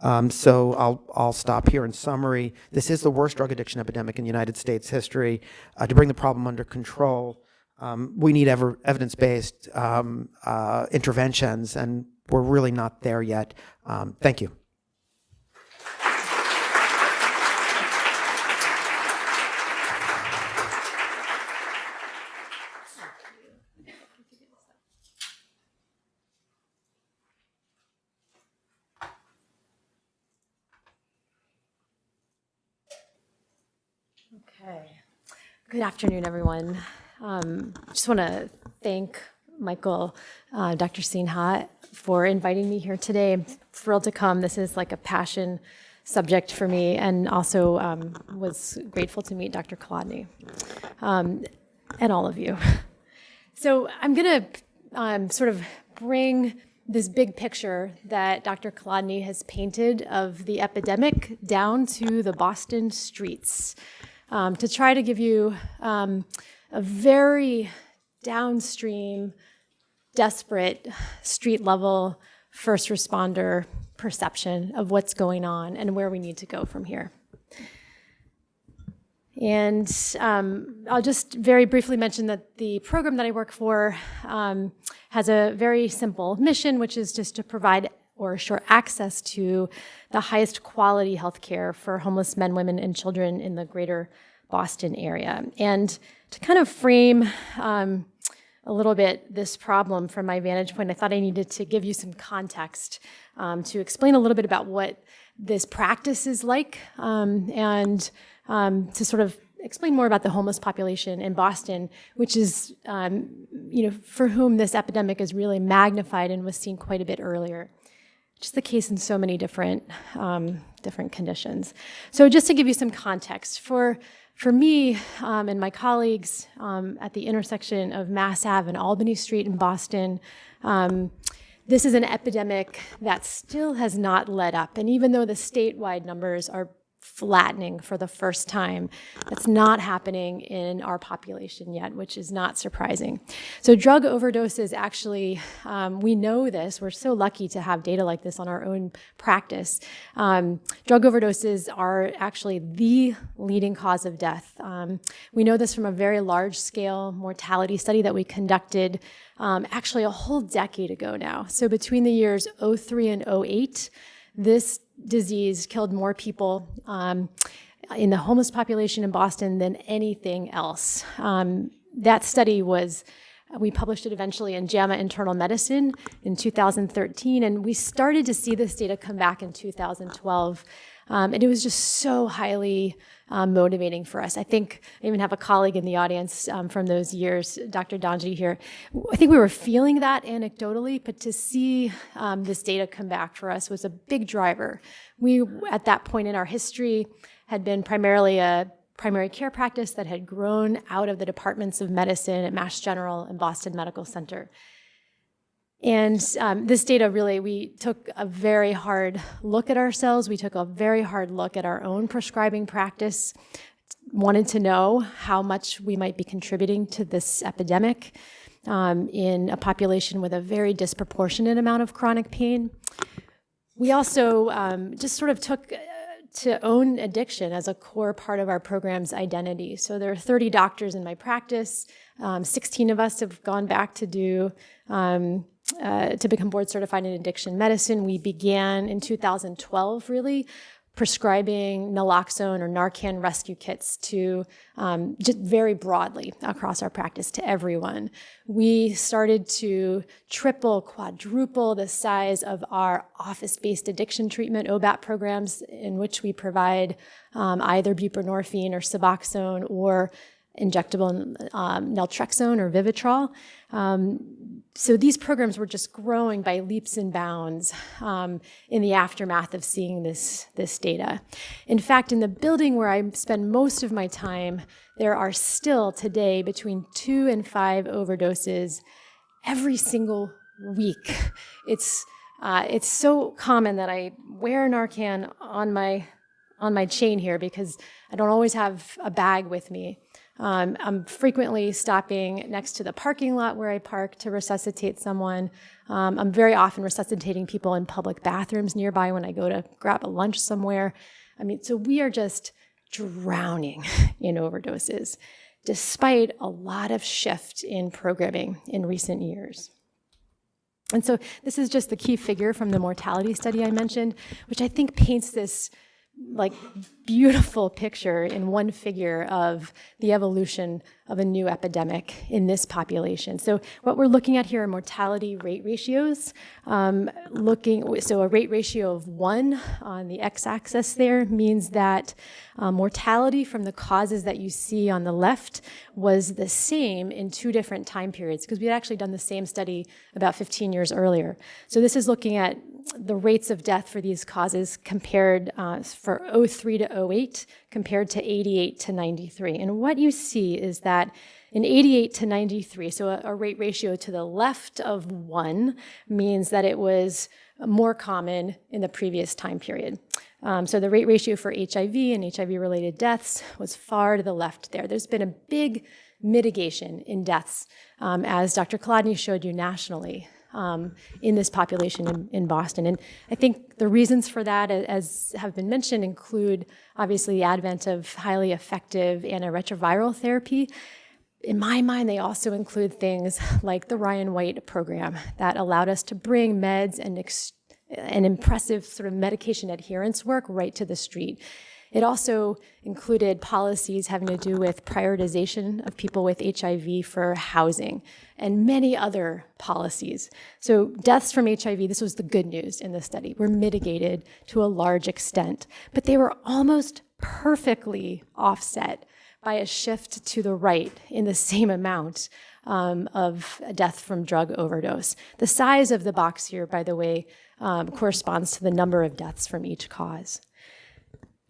Um, so I'll, I'll stop here in summary. This is the worst drug addiction epidemic in United States history. Uh, to bring the problem under control, um, we need ever, evidence-based um, uh, interventions, and we're really not there yet. Um, thank you. Okay. Good afternoon, everyone. Um, just want to thank Michael, uh, Dr. Sinha, for inviting me here today. I'm thrilled to come. This is like a passion subject for me, and also um, was grateful to meet Dr. Kolodny um, and all of you. So I'm going to um, sort of bring this big picture that Dr. Kolodny has painted of the epidemic down to the Boston streets um, to try to give you um, a very downstream, desperate, street level first responder perception of what's going on and where we need to go from here. And um, I'll just very briefly mention that the program that I work for um, has a very simple mission, which is just to provide or assure access to the highest quality health care for homeless men, women, and children in the greater Boston area. And to kind of frame um, a little bit this problem from my vantage point, I thought I needed to give you some context um, to explain a little bit about what this practice is like um, and um, to sort of explain more about the homeless population in Boston, which is, um, you know, for whom this epidemic is really magnified and was seen quite a bit earlier. The case in so many different um, different conditions. So just to give you some context, for for me um, and my colleagues um, at the intersection of Mass Ave and Albany Street in Boston, um, this is an epidemic that still has not let up. And even though the statewide numbers are flattening for the first time. That's not happening in our population yet, which is not surprising. So drug overdoses actually, um, we know this. We're so lucky to have data like this on our own practice. Um, drug overdoses are actually the leading cause of death. Um, we know this from a very large scale mortality study that we conducted um, actually a whole decade ago now. So between the years 03 and 08, this disease killed more people um, in the homeless population in Boston than anything else. Um, that study was, we published it eventually in JAMA Internal Medicine in 2013, and we started to see this data come back in 2012. Um, and it was just so highly um, motivating for us. I think I even have a colleague in the audience um, from those years, Dr. Donji here. I think we were feeling that anecdotally, but to see um, this data come back for us was a big driver. We, at that point in our history, had been primarily a primary care practice that had grown out of the departments of medicine at Mass General and Boston Medical Center. And um, this data really, we took a very hard look at ourselves. We took a very hard look at our own prescribing practice, wanted to know how much we might be contributing to this epidemic um, in a population with a very disproportionate amount of chronic pain. We also um, just sort of took uh, to own addiction as a core part of our program's identity. So there are 30 doctors in my practice. Um, 16 of us have gone back to do um, uh, to become board certified in addiction medicine. We began in 2012, really, prescribing naloxone or Narcan rescue kits to um, just very broadly across our practice to everyone. We started to triple, quadruple the size of our office-based addiction treatment OBAT programs in which we provide um, either buprenorphine or Suboxone or injectable um, naltrexone or Vivitrol. Um, so these programs were just growing by leaps and bounds um, in the aftermath of seeing this, this data. In fact, in the building where I spend most of my time, there are still today between two and five overdoses every single week. It's, uh, it's so common that I wear Narcan on my, on my chain here because I don't always have a bag with me. Um, I'm frequently stopping next to the parking lot where I park to resuscitate someone. Um, I'm very often resuscitating people in public bathrooms nearby when I go to grab a lunch somewhere. I mean, so we are just drowning in overdoses, despite a lot of shift in programming in recent years. And so this is just the key figure from the mortality study I mentioned, which I think paints this like beautiful picture in one figure of the evolution of a new epidemic in this population. So what we're looking at here are mortality rate ratios. Um, looking, so a rate ratio of one on the x-axis there means that uh, mortality from the causes that you see on the left was the same in two different time periods because we had actually done the same study about 15 years earlier. So this is looking at the rates of death for these causes compared uh, for 03 to 08 compared to 88 to 93. And what you see is that in 88 to 93, so a, a rate ratio to the left of one means that it was more common in the previous time period. Um, so the rate ratio for HIV and HIV-related deaths was far to the left there. There's been a big mitigation in deaths, um, as Dr. Kolodny showed you nationally um, in this population in, in, Boston. And I think the reasons for that, as have been mentioned, include obviously the advent of highly effective antiretroviral therapy. In my mind, they also include things like the Ryan White program that allowed us to bring meds and an impressive sort of medication adherence work right to the street. It also included policies having to do with prioritization of people with HIV for housing and many other policies. So deaths from HIV, this was the good news in the study, were mitigated to a large extent, but they were almost perfectly offset by a shift to the right in the same amount um, of death from drug overdose. The size of the box here, by the way, um, corresponds to the number of deaths from each cause.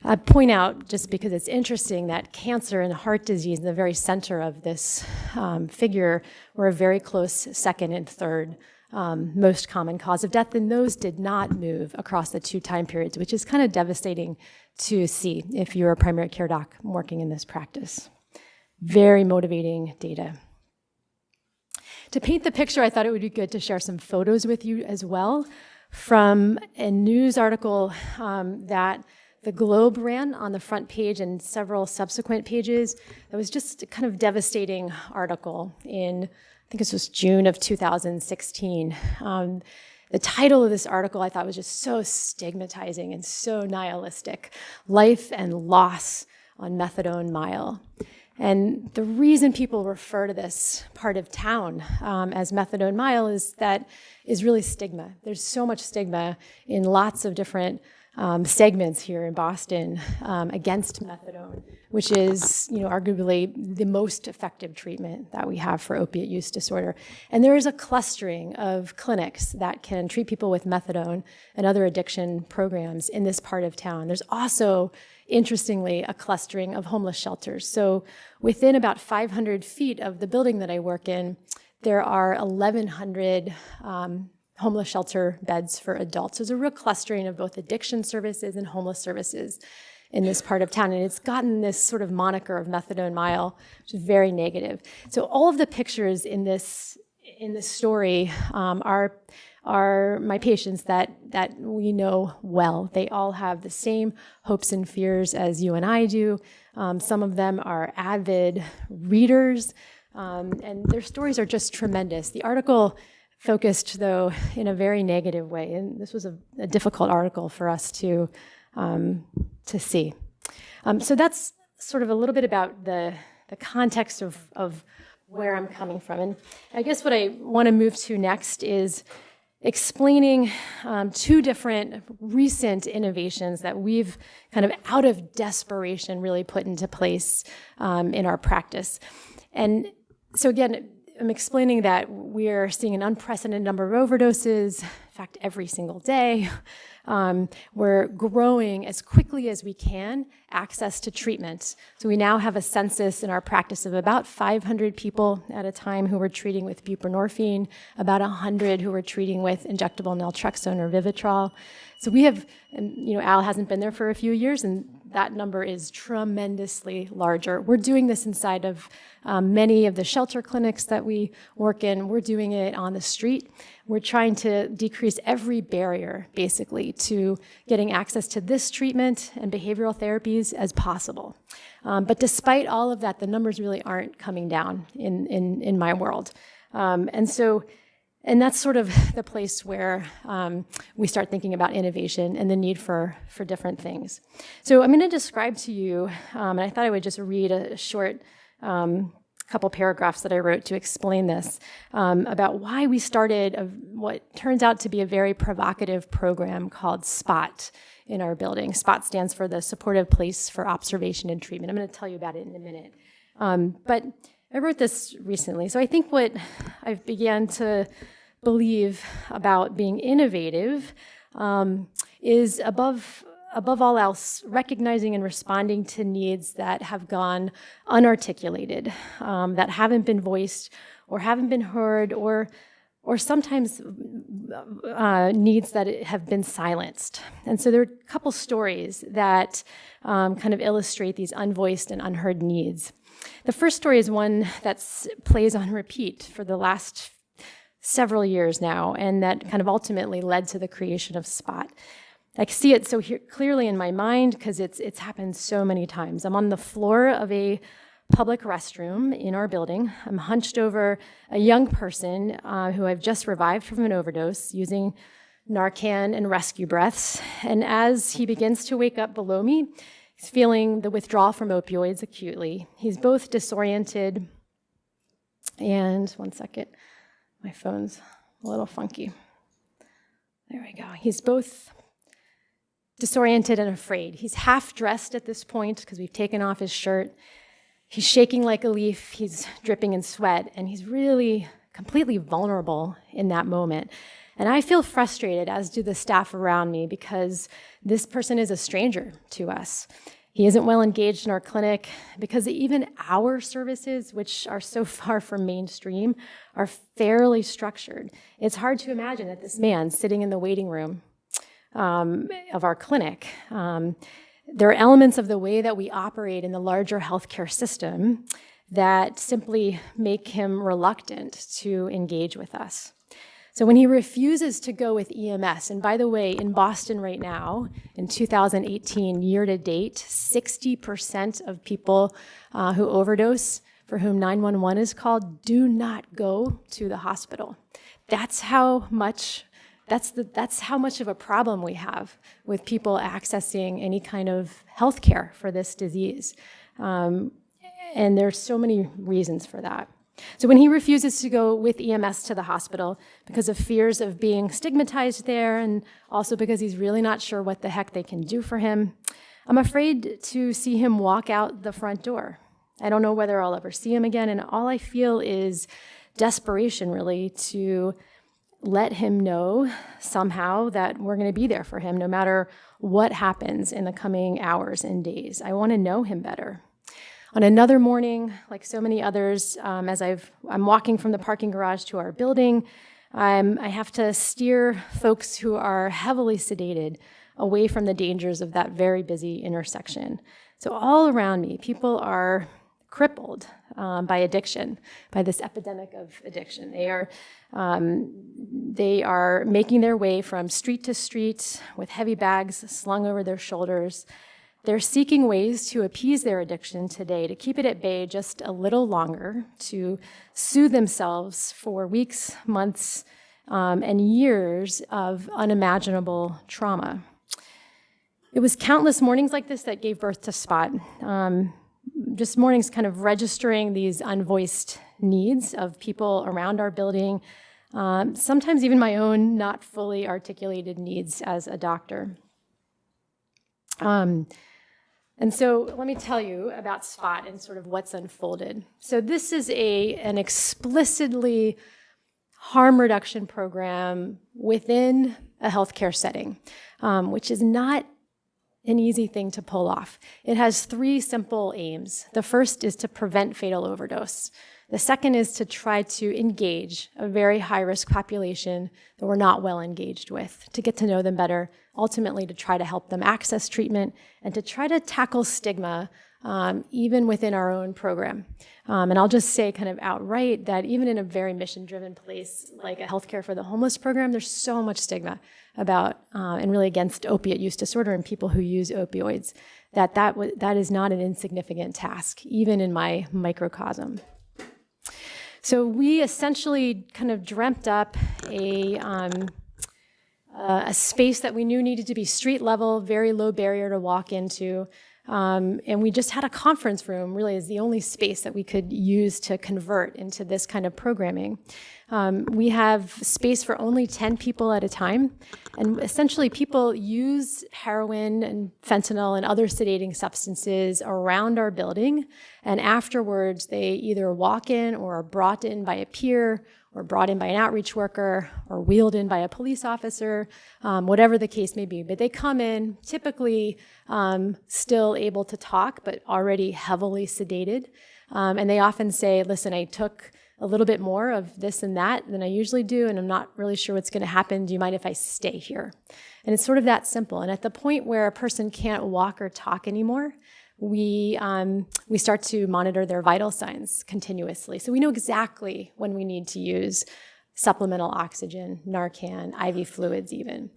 I point out, just because it's interesting, that cancer and heart disease in the very center of this um, figure were a very close second and third um, most common cause of death, and those did not move across the two time periods, which is kind of devastating to see if you're a primary care doc working in this practice. Very motivating data. To paint the picture, I thought it would be good to share some photos with you as well from a news article um, that the Globe ran on the front page and several subsequent pages. It was just a kind of devastating article in, I think this was June of 2016. Um, the title of this article I thought was just so stigmatizing and so nihilistic. Life and Loss on Methadone Mile. And the reason people refer to this part of town um, as Methadone Mile is that is really stigma. There's so much stigma in lots of different um, segments here in Boston um, against methadone, which is, you know, arguably the most effective treatment that we have for opiate use disorder. And there is a clustering of clinics that can treat people with methadone and other addiction programs in this part of town. There's also interestingly, a clustering of homeless shelters. So within about 500 feet of the building that I work in, there are 1,100 um, homeless shelter beds for adults. There's a real clustering of both addiction services and homeless services in this part of town. And it's gotten this sort of moniker of methadone mile, which is very negative. So all of the pictures in this in this story um, are are my patients that that we know well. They all have the same hopes and fears as you and I do. Um, some of them are avid readers, um, and their stories are just tremendous. The article focused, though, in a very negative way, and this was a, a difficult article for us to um, to see. Um, so that's sort of a little bit about the the context of of where I'm coming from. And I guess what I want to move to next is explaining um, two different recent innovations that we've kind of out of desperation really put into place um, in our practice. And so again, I'm explaining that we're seeing an unprecedented number of overdoses, in fact, every single day. Um, we're growing as quickly as we can access to treatment. So we now have a census in our practice of about 500 people at a time who we're treating with buprenorphine, about 100 who we're treating with injectable naltrexone or Vivitrol. So we have, you know, Al hasn't been there for a few years, and that number is tremendously larger. We're doing this inside of um, many of the shelter clinics that we work in. We're doing it on the street. We're trying to decrease every barrier, basically, to getting access to this treatment and behavioral therapies as possible. Um, but despite all of that, the numbers really aren't coming down in, in, in my world. Um, and so and that's sort of the place where um, we start thinking about innovation and the need for, for different things. So I'm going to describe to you, um, and I thought I would just read a short um, couple paragraphs that I wrote to explain this um, about why we started a, what turns out to be a very provocative program called SPOT in our building. SPOT stands for the Supportive Place for Observation and Treatment. I'm going to tell you about it in a minute. Um, but I wrote this recently. So I think what I've began to believe about being innovative um, is above above all else, recognizing and responding to needs that have gone unarticulated, um, that haven't been voiced or haven't been heard, or or sometimes uh, needs that have been silenced. And so there are a couple stories that um, kind of illustrate these unvoiced and unheard needs. The first story is one that plays on repeat for the last several years now, and that kind of ultimately led to the creation of Spot. I see it so here, clearly in my mind because it's it's happened so many times. I'm on the floor of a public restroom in our building. I'm hunched over a young person uh, who I've just revived from an overdose using Narcan and rescue breaths. And as he begins to wake up below me, he's feeling the withdrawal from opioids acutely. He's both disoriented and one second, my phone's a little funky. There we go. He's both disoriented and afraid. He's half dressed at this point because we've taken off his shirt. He's shaking like a leaf, he's dripping in sweat, and he's really completely vulnerable in that moment. And I feel frustrated, as do the staff around me, because this person is a stranger to us. He isn't well engaged in our clinic because even our services, which are so far from mainstream, are fairly structured. It's hard to imagine that this man sitting in the waiting room um, of our clinic. Um, there are elements of the way that we operate in the larger healthcare system that simply make him reluctant to engage with us. So when he refuses to go with EMS, and by the way, in Boston right now, in 2018, year to date, 60% of people uh, who overdose, for whom 911 is called, do not go to the hospital. That's how much that's, the, that's how much of a problem we have with people accessing any kind of health care for this disease. Um, and there's so many reasons for that. So when he refuses to go with EMS to the hospital because of fears of being stigmatized there and also because he's really not sure what the heck they can do for him, I'm afraid to see him walk out the front door. I don't know whether I'll ever see him again, and all I feel is desperation really to let him know somehow that we're going to be there for him no matter what happens in the coming hours and days. I want to know him better. On another morning, like so many others, um, as I've, I'm walking from the parking garage to our building, um, I have to steer folks who are heavily sedated away from the dangers of that very busy intersection. So all around me, people are crippled um, by addiction, by this epidemic of addiction. They are, um, they are making their way from street to street with heavy bags slung over their shoulders. They're seeking ways to appease their addiction today, to keep it at bay just a little longer, to soothe themselves for weeks, months, um, and years of unimaginable trauma. It was countless mornings like this that gave birth to Spot. Um, just mornings kind of registering these unvoiced needs of people around our building, um, sometimes even my own not fully articulated needs as a doctor. Um, and so let me tell you about SPOT and sort of what's unfolded. So this is a, an explicitly harm reduction program within a healthcare setting, um, which is not an easy thing to pull off. It has three simple aims. The first is to prevent fatal overdose. The second is to try to engage a very high risk population that we're not well engaged with, to get to know them better, ultimately to try to help them access treatment and to try to tackle stigma um, even within our own program. Um, and I'll just say kind of outright that even in a very mission driven place like a healthcare for the homeless program, there's so much stigma about uh, and really against opiate use disorder and people who use opioids that that, that is not an insignificant task, even in my microcosm. So we essentially kind of dreamt up a, um, uh, a space that we knew needed to be street level, very low barrier to walk into, um, and we just had a conference room, really, is the only space that we could use to convert into this kind of programming. Um, we have space for only 10 people at a time. And essentially, people use heroin and fentanyl and other sedating substances around our building. And afterwards, they either walk in or are brought in by a peer or brought in by an outreach worker or wheeled in by a police officer, um, whatever the case may be. But they come in typically um, still able to talk, but already heavily sedated. Um, and they often say, listen, I took a little bit more of this and that than I usually do, and I'm not really sure what's going to happen. Do you mind if I stay here? And it's sort of that simple. And at the point where a person can't walk or talk anymore, we, um, we start to monitor their vital signs continuously. So we know exactly when we need to use supplemental oxygen, Narcan, IV fluids even.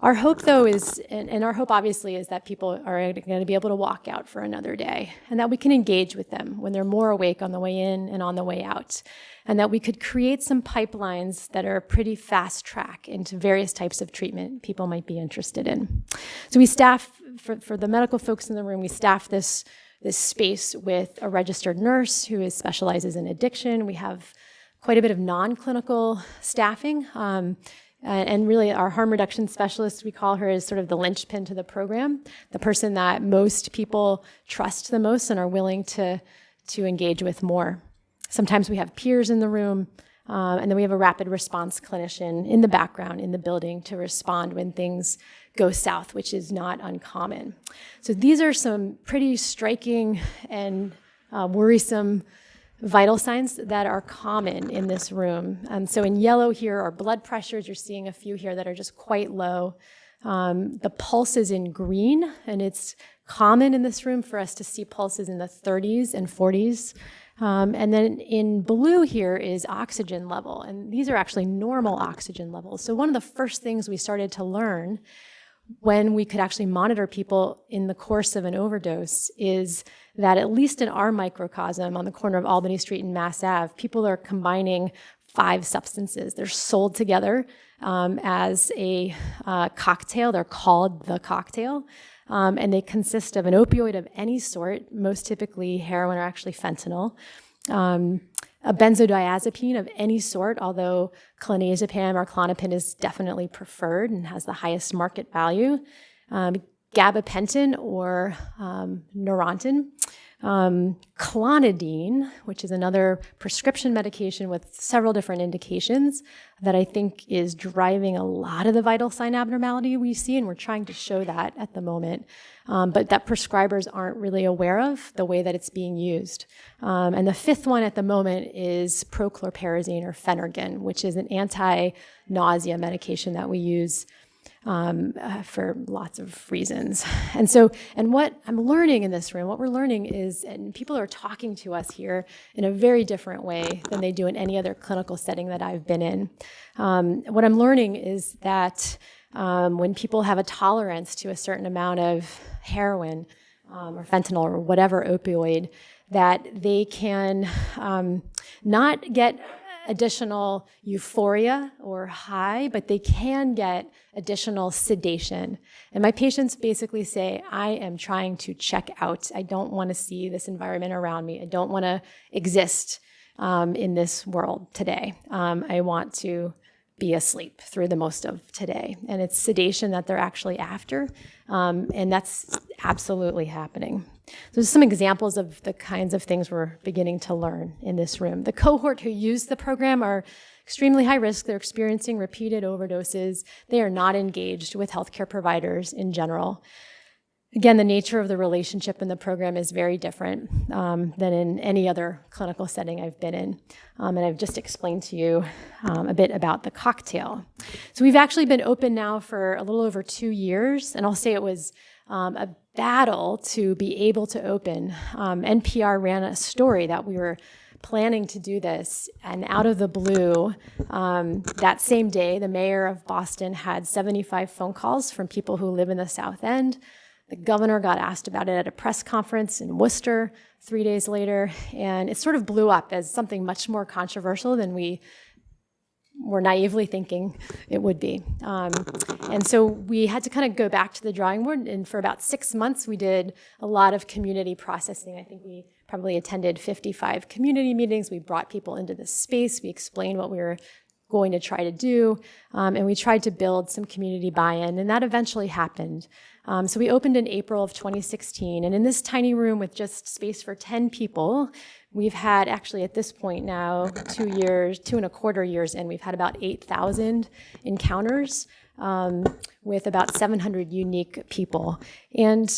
Our hope, though, is, and, and, our hope obviously is that people are going to be able to walk out for another day and that we can engage with them when they're more awake on the way in and on the way out. And that we could create some pipelines that are pretty fast track into various types of treatment people might be interested in. So we staff, for, for the medical folks in the room, we staff this, this space with a registered nurse who is, specializes in addiction. We have quite a bit of non-clinical staffing. Um, and really, our harm reduction specialist, we call her, is sort of the linchpin to the program, the person that most people trust the most and are willing to, to engage with more. Sometimes we have peers in the room, um, and then we have a rapid response clinician in the background in the building to respond when things go south, which is not uncommon. So these are some pretty striking and uh, worrisome vital signs that are common in this room. Um, so in yellow here are blood pressures. You're seeing a few here that are just quite low. Um, the pulse is in green, and it's common in this room for us to see pulses in the 30s and 40s. Um, and then in blue here is oxygen level, and these are actually normal oxygen levels. So one of the first things we started to learn when we could actually monitor people in the course of an overdose is that at least in our microcosm on the corner of Albany Street and Mass Ave, people are combining five substances. They're sold together um, as a uh, cocktail. They're called the cocktail. Um, and they consist of an opioid of any sort, most typically heroin or actually fentanyl, um, a benzodiazepine of any sort, although clonazepam or Klonopin is definitely preferred and has the highest market value. Um, gabapentin or um, Neurontin, um, clonidine, which is another prescription medication with several different indications that I think is driving a lot of the vital sign abnormality we see, and we're trying to show that at the moment, um, but that prescribers aren't really aware of the way that it's being used. Um, and the fifth one at the moment is prochlorperazine or Phenergan, which is an anti-nausea medication that we use um, uh, for lots of reasons. And so, and what I'm learning in this room, what we're learning is, and people are talking to us here in a very different way than they do in any other clinical setting that I've been in. Um, what I'm learning is that um, when people have a tolerance to a certain amount of heroin um, or fentanyl or whatever opioid, that they can um, not get additional euphoria or high, but they can get additional sedation. And my patients basically say, I am trying to check out. I don't want to see this environment around me. I don't want to exist um, in this world today. Um, I want to be asleep through the most of today. And it's sedation that they're actually after. Um, and that's absolutely happening. So some examples of the kinds of things we're beginning to learn in this room. The cohort who use the program are extremely high risk. They're experiencing repeated overdoses. They are not engaged with healthcare providers in general. Again, the nature of the relationship in the program is very different um, than in any other clinical setting I've been in. Um, and I've just explained to you um, a bit about the cocktail. So we've actually been open now for a little over two years, and I'll say it was um, a battle to be able to open. Um, NPR ran a story that we were planning to do this, and out of the blue, um, that same day, the mayor of Boston had 75 phone calls from people who live in the South End the governor got asked about it at a press conference in Worcester three days later, and it sort of blew up as something much more controversial than we were naively thinking it would be. Um, and so we had to kind of go back to the drawing board, and for about six months, we did a lot of community processing. I think we probably attended 55 community meetings. We brought people into the space. We explained what we were going to try to do, um, and we tried to build some community buy-in, and that eventually happened. Um, so we opened in April of 2016, and in this tiny room with just space for 10 people, we've had actually at this point now, two years, two and a quarter years in, we've had about 8,000 encounters um, with about 700 unique people. And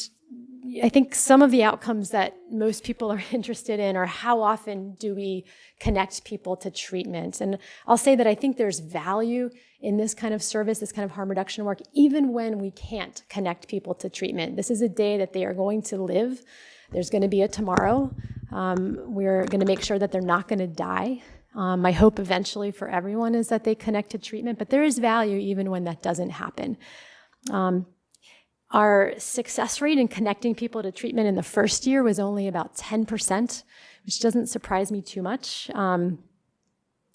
I think some of the outcomes that most people are interested in are how often do we connect people to treatment. And I'll say that I think there's value in this kind of service, this kind of harm reduction work, even when we can't connect people to treatment. This is a day that they are going to live. There's going to be a tomorrow. Um, we're going to make sure that they're not going to die. Um, my hope eventually for everyone is that they connect to treatment, but there is value even when that doesn't happen. Um, our success rate in connecting people to treatment in the first year was only about 10%, which doesn't surprise me too much. Um,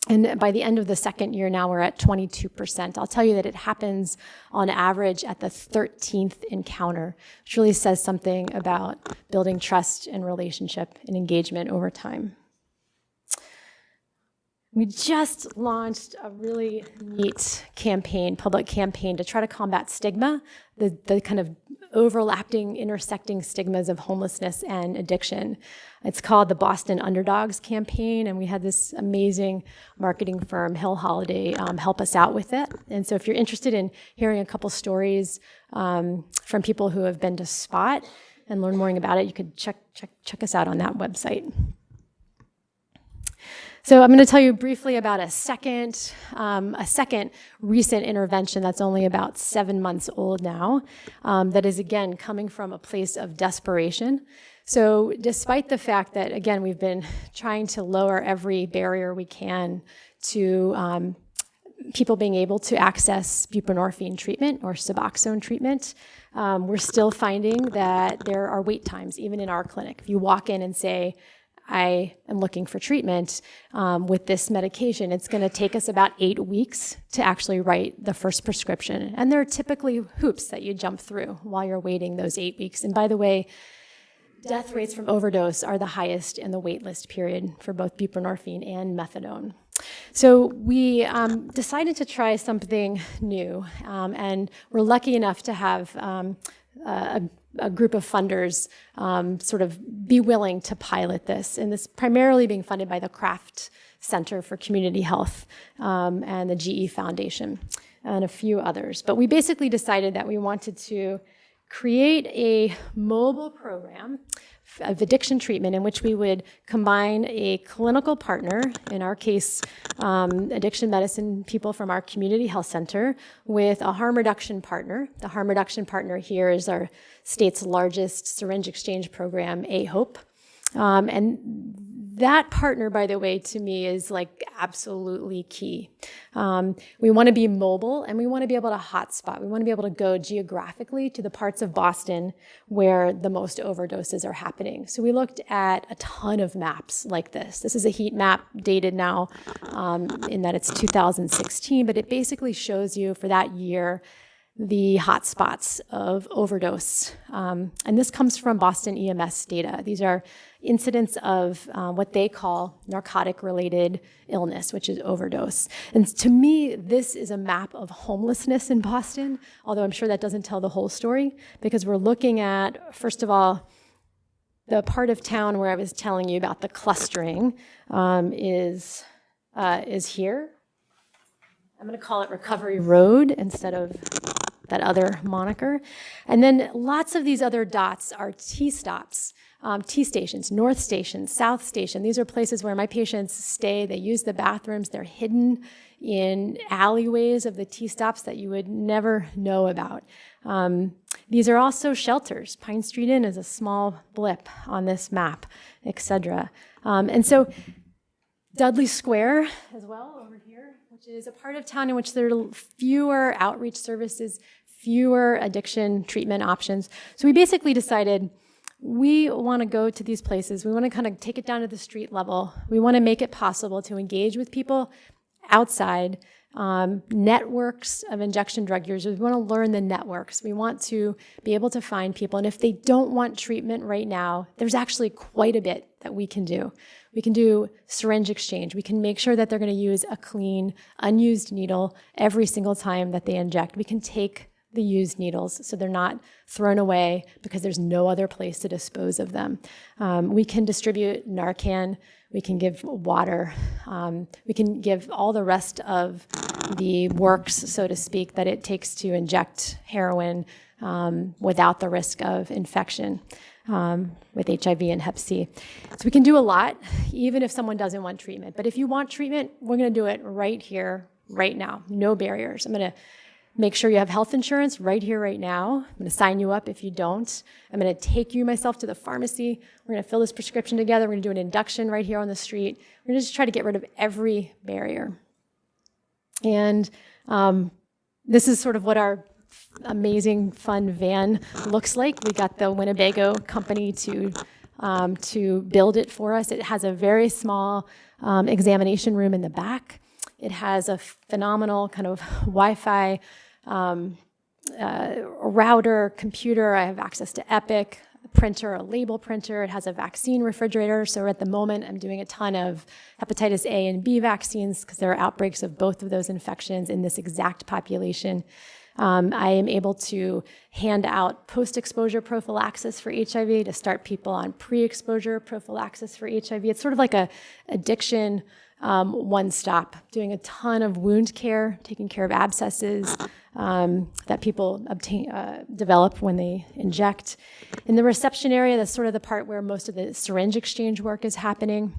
and by the end of the second year now, we're at 22%. I'll tell you that it happens on average at the 13th encounter, which really says something about building trust and relationship and engagement over time. We just launched a really neat campaign, public campaign, to try to combat stigma, the, the kind of overlapping, intersecting stigmas of homelessness and addiction. It's called the Boston Underdogs Campaign, and we had this amazing marketing firm, Hill Holliday, um, help us out with it. And so if you're interested in hearing a couple stories um, from people who have been to SPOT and learn more about it, you could check, check, check us out on that website. So I'm going to tell you briefly about a second, um, a second recent intervention that's only about seven months old now, um, that is again coming from a place of desperation. So despite the fact that, again, we've been trying to lower every barrier we can to um, people being able to access buprenorphine treatment or Suboxone treatment, um, we're still finding that there are wait times, even in our clinic. If you walk in and say, I am looking for treatment um, with this medication, it's going to take us about eight weeks to actually write the first prescription. And there are typically hoops that you jump through while you're waiting those eight weeks. And by the way, death rates from overdose are the highest in the waitlist period for both buprenorphine and methadone. So we um, decided to try something new, um, and we're lucky enough to have um, a, a group of funders um, sort of be willing to pilot this, and this primarily being funded by the Kraft Center for Community Health um, and the GE Foundation and a few others. But we basically decided that we wanted to create a mobile program of addiction treatment in which we would combine a clinical partner, in our case, um, addiction medicine people from our community health center, with a harm reduction partner. The harm reduction partner here is our state's largest syringe exchange program, AHOPE. Um, and that partner, by the way, to me is like absolutely key. Um, we want to be mobile and we want to be able to hotspot. We want to be able to go geographically to the parts of Boston where the most overdoses are happening. So we looked at a ton of maps like this. This is a heat map dated now um, in that it's 2016, but it basically shows you for that year the hotspots of overdose. Um, and this comes from Boston EMS data. These are incidents of uh, what they call narcotic related illness, which is overdose. And to me, this is a map of homelessness in Boston, although I'm sure that doesn't tell the whole story because we're looking at, first of all, the part of town where I was telling you about the clustering um, is, uh, is here. I'm going to call it Recovery Road instead of that other moniker. And then lots of these other dots are T stops, um, T stations, North Station, South Station. These are places where my patients stay. They use the bathrooms. They're hidden in alleyways of the T stops that you would never know about. Um, these are also shelters. Pine Street Inn is a small blip on this map, etc. Um, and so Dudley Square as well over here, which is a part of town in which there are fewer outreach services, fewer addiction treatment options. So we basically decided we want to go to these places. We want to kind of take it down to the street level. We want to make it possible to engage with people outside um, networks of injection drug users. We want to learn the networks. We want to be able to find people. And if they don't want treatment right now, there's actually quite a bit that we can do. We can do syringe exchange. We can make sure that they're going to use a clean, unused needle every single time that they inject. We can take the used needles so they're not thrown away because there's no other place to dispose of them. Um, we can distribute Narcan, we can give water, um, we can give all the rest of the works, so to speak, that it takes to inject heroin um, without the risk of infection. Um, with HIV and Hep C. So we can do a lot, even if someone doesn't want treatment. But if you want treatment, we're going to do it right here, right now. No barriers. I'm to Make sure you have health insurance right here, right now. I'm to sign you up if you don't. I'm going to take you myself to the pharmacy. We're to fill this prescription together. We're to do an induction right here on the street. We're to just try to get rid of every barrier. And um, this is sort of what our amazing, fun van looks like. We got the Winnebago company to um, to build it for us. It has a very small um, examination room in the back. It has a phenomenal kind of Wi-Fi um, uh, router, computer. I have access to Epic, a printer, a label printer. It has a vaccine refrigerator. So at the moment, I'm doing a ton of hepatitis A and B vaccines because there are outbreaks of both of those infections in this exact population. Um, I am able to hand out post-exposure prophylaxis for HIV to start people on pre-exposure prophylaxis for HIV. It's sort of like a addiction um, one stop, doing a ton of wound care, taking care of abscesses um, that people obtain, uh, develop when they inject. In the reception area, that's sort of the part where most of the syringe exchange work is happening.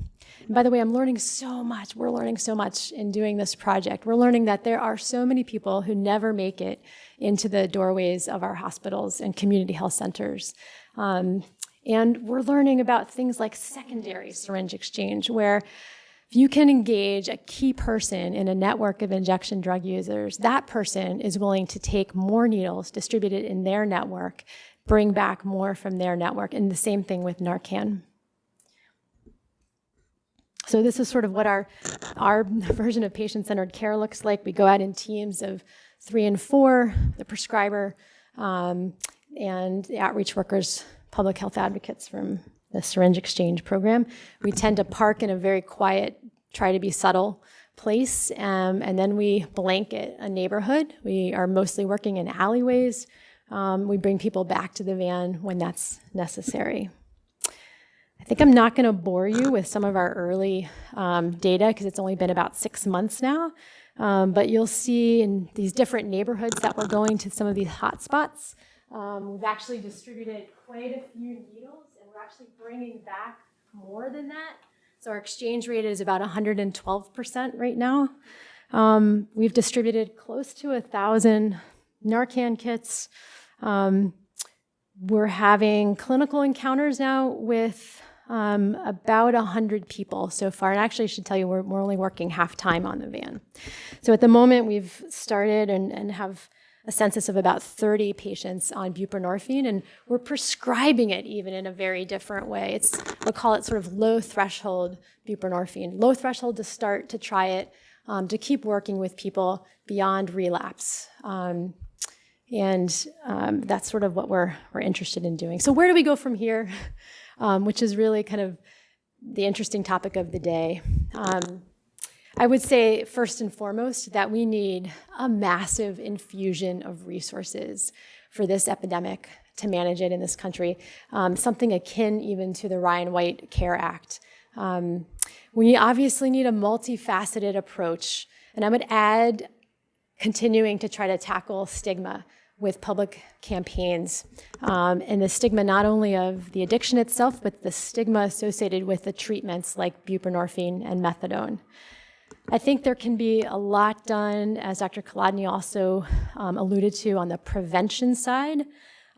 And by the way, I'm learning so much. We're learning so much in doing this project. We're learning that there are so many people who never make it into the doorways of our hospitals and community health centers. Um, and we're learning about things like secondary syringe exchange, where if you can engage a key person in a network of injection drug users, that person is willing to take more needles distributed in their network, bring back more from their network, and the same thing with Narcan. So this is sort of what our, our version of patient-centered care looks like. We go out in teams of three and four, the prescriber, um, and the outreach workers public health advocates from the syringe exchange program. We tend to park in a very quiet, try to be subtle place, um, and then we blanket a neighborhood. We are mostly working in alleyways. Um, we bring people back to the van when that's necessary. I think I'm not going to bore you with some of our early um, data because it's only been about six months now. Um, but you'll see in these different neighborhoods that we're going to some of these hotspots, um, we've actually distributed quite a few needles and we're actually bringing back more than that. So our exchange rate is about 112% right now. Um, we've distributed close to a thousand Narcan kits. Um, we're having clinical encounters now with um, about 100 people so far. And actually, I should tell you, we're, we're only working half time on the van. So at the moment, we've started and, and have a census of about 30 patients on buprenorphine, and we're prescribing it even in a very different way. It's, we'll call it sort of low threshold buprenorphine. Low threshold to start to try it, um, to keep working with people beyond relapse. Um, and um, that's sort of what we're, we're interested in doing. So where do we go from here? Um, which is really kind of the interesting topic of the day. Um, I would say first and foremost that we need a massive infusion of resources for this epidemic to manage it in this country, um, something akin even to the Ryan White CARE Act. Um, we obviously need a multifaceted approach, and I would add continuing to try to tackle stigma with public campaigns um, and the stigma not only of the addiction itself, but the stigma associated with the treatments like buprenorphine and methadone. I think there can be a lot done, as Dr. Kolodny also um, alluded to, on the prevention side.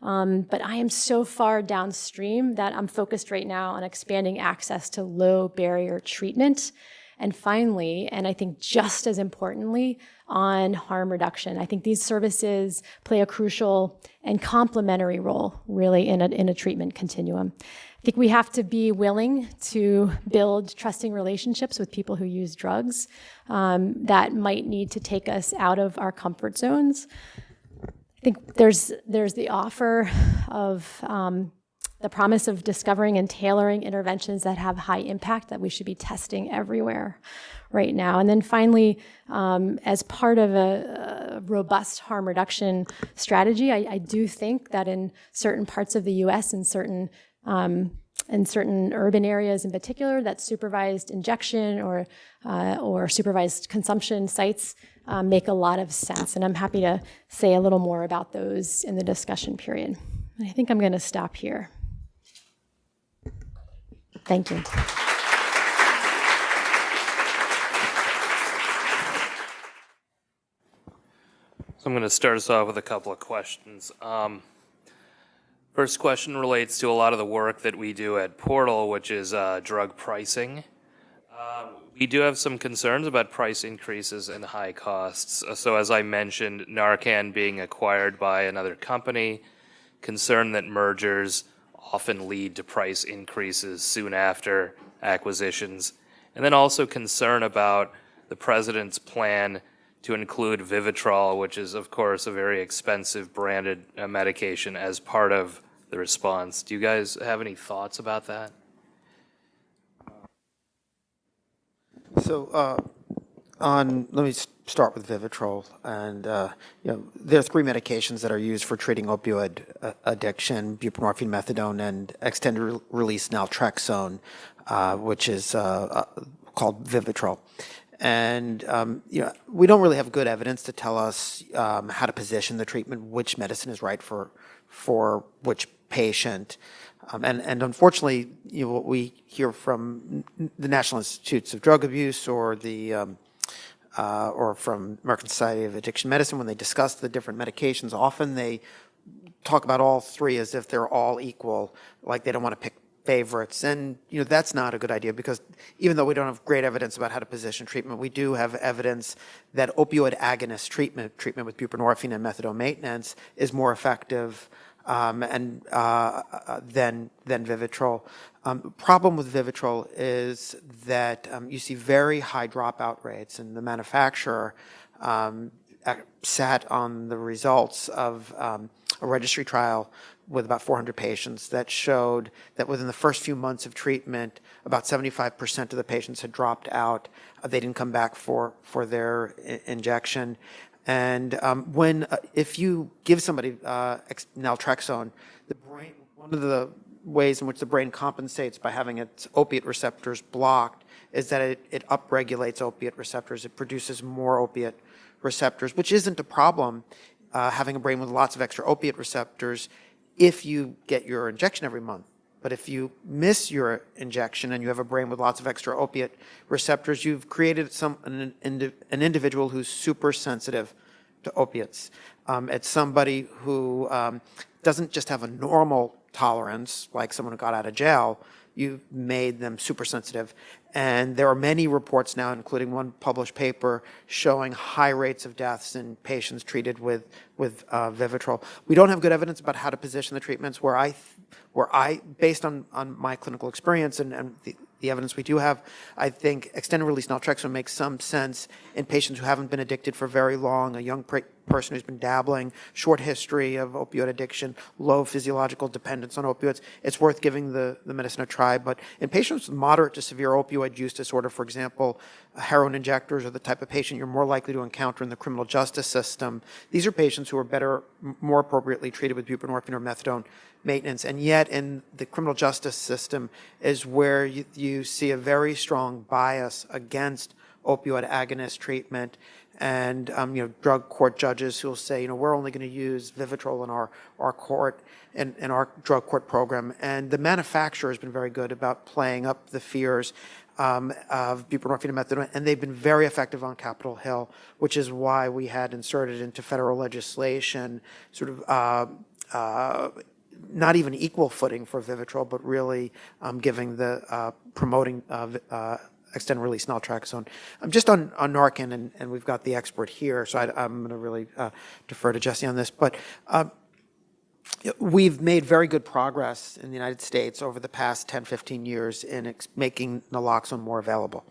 Um, but I am so far downstream that I'm focused right now on expanding access to low barrier treatment. And finally, and I think just as importantly, on harm reduction. I think these services play a crucial and complementary role, really, in a, in a treatment continuum. I think we have to be willing to build trusting relationships with people who use drugs um, that might need to take us out of our comfort zones. I think there's there's the offer of um, the promise of discovering and tailoring interventions that have high impact that we should be testing everywhere right now. And then finally, um, as part of a, a, robust harm reduction strategy, I, I, do think that in certain parts of the US and certain um, in certain urban areas in particular, that supervised injection or, uh, or supervised consumption sites um, make a lot of sense. And I'm happy to say a little more about those in the discussion period. I think I'm going to stop here. Thank you. So I'm going to start us off with a couple of questions. Um, first question relates to a lot of the work that we do at Portal, which is uh, drug pricing. Um, we do have some concerns about price increases and high costs. So as I mentioned, Narcan being acquired by another company, concern that mergers often lead to price increases soon after acquisitions, and then also concern about the president's plan to include Vivitrol, which is, of course, a very expensive branded uh, medication, as part of the response. Do you guys have any thoughts about that? So, uh, on, let me start with Vivitrol. And, uh, you know, there are three medications that are used for treating opioid uh, addiction, buprenorphine, methadone, and extended re release naltrexone, uh, which is uh, uh, called Vivitrol. And, um, you know, we don't really have good evidence to tell us um, how to position the treatment, which medicine is right for, for which patient. Um, and, and unfortunately, you know, what we hear from the National Institutes of Drug Abuse or the um, uh, or from American Society of Addiction Medicine, when they discuss the different medications, often they talk about all three as if they're all equal, like they don't want to pick favorites. And, you know, that's not a good idea because even though we don't have great evidence about how to position treatment, we do have evidence that opioid agonist treatment, treatment with buprenorphine and methadone maintenance is more effective and uh, uh, than Vivitrol. Um, problem with Vivitrol is that um, you see very high dropout rates, and the manufacturer um, sat on the results of um, a registry trial with about 400 patients that showed that within the first few months of treatment, about 75% of the patients had dropped out. They didn't come back for, for their injection. And um, when, uh, if you give somebody uh, naltrexone, the brain, one of the ways in which the brain compensates by having its opiate receptors blocked is that it, it upregulates opiate receptors. It produces more opiate receptors, which isn't a problem uh, having a brain with lots of extra opiate receptors if you get your injection every month. But if you miss your injection and you have a brain with lots of extra opiate receptors, you've created some an, an individual who's super sensitive to opiates. Um, it's somebody who um, doesn't just have a normal tolerance, like someone who got out of jail. You've made them super sensitive. And there are many reports now, including one published paper, showing high rates of deaths in patients treated with, with uh, Vivitrol. We don't have good evidence about how to position the treatments where I, where I, based on, on my clinical experience and, and the, the evidence we do have, I think extended release naltrexone makes some sense in patients who haven't been addicted for very long, a young person who's been dabbling, short history of opioid addiction, low physiological dependence on opioids. It's worth giving the, the medicine a try. But in patients with moderate to severe opioid use disorder, for example, heroin injectors are the type of patient you're more likely to encounter in the criminal justice system. These are patients who are better, more appropriately treated with buprenorphine or methadone maintenance. And yet, in the criminal justice system, is where you, you see a very strong bias against opioid agonist treatment. And um, you know, drug court judges who will say, you know, we're only going to use Vivitrol in our our court in, in our drug court program. And the manufacturer has been very good about playing up the fears um, of buprenorphine and methadone, and they've been very effective on Capitol Hill, which is why we had inserted into federal legislation sort of. Uh, uh, not even equal footing for Vivitrol, but really um, giving the uh, promoting uh, uh, extended release naltrexone. Um, just on, on Narcan, and, we've got the expert here, so I, I'm going to really uh, defer to Jessie on this. But uh, we've made very good progress in the United States over the past 10, 15 years in making naloxone more available.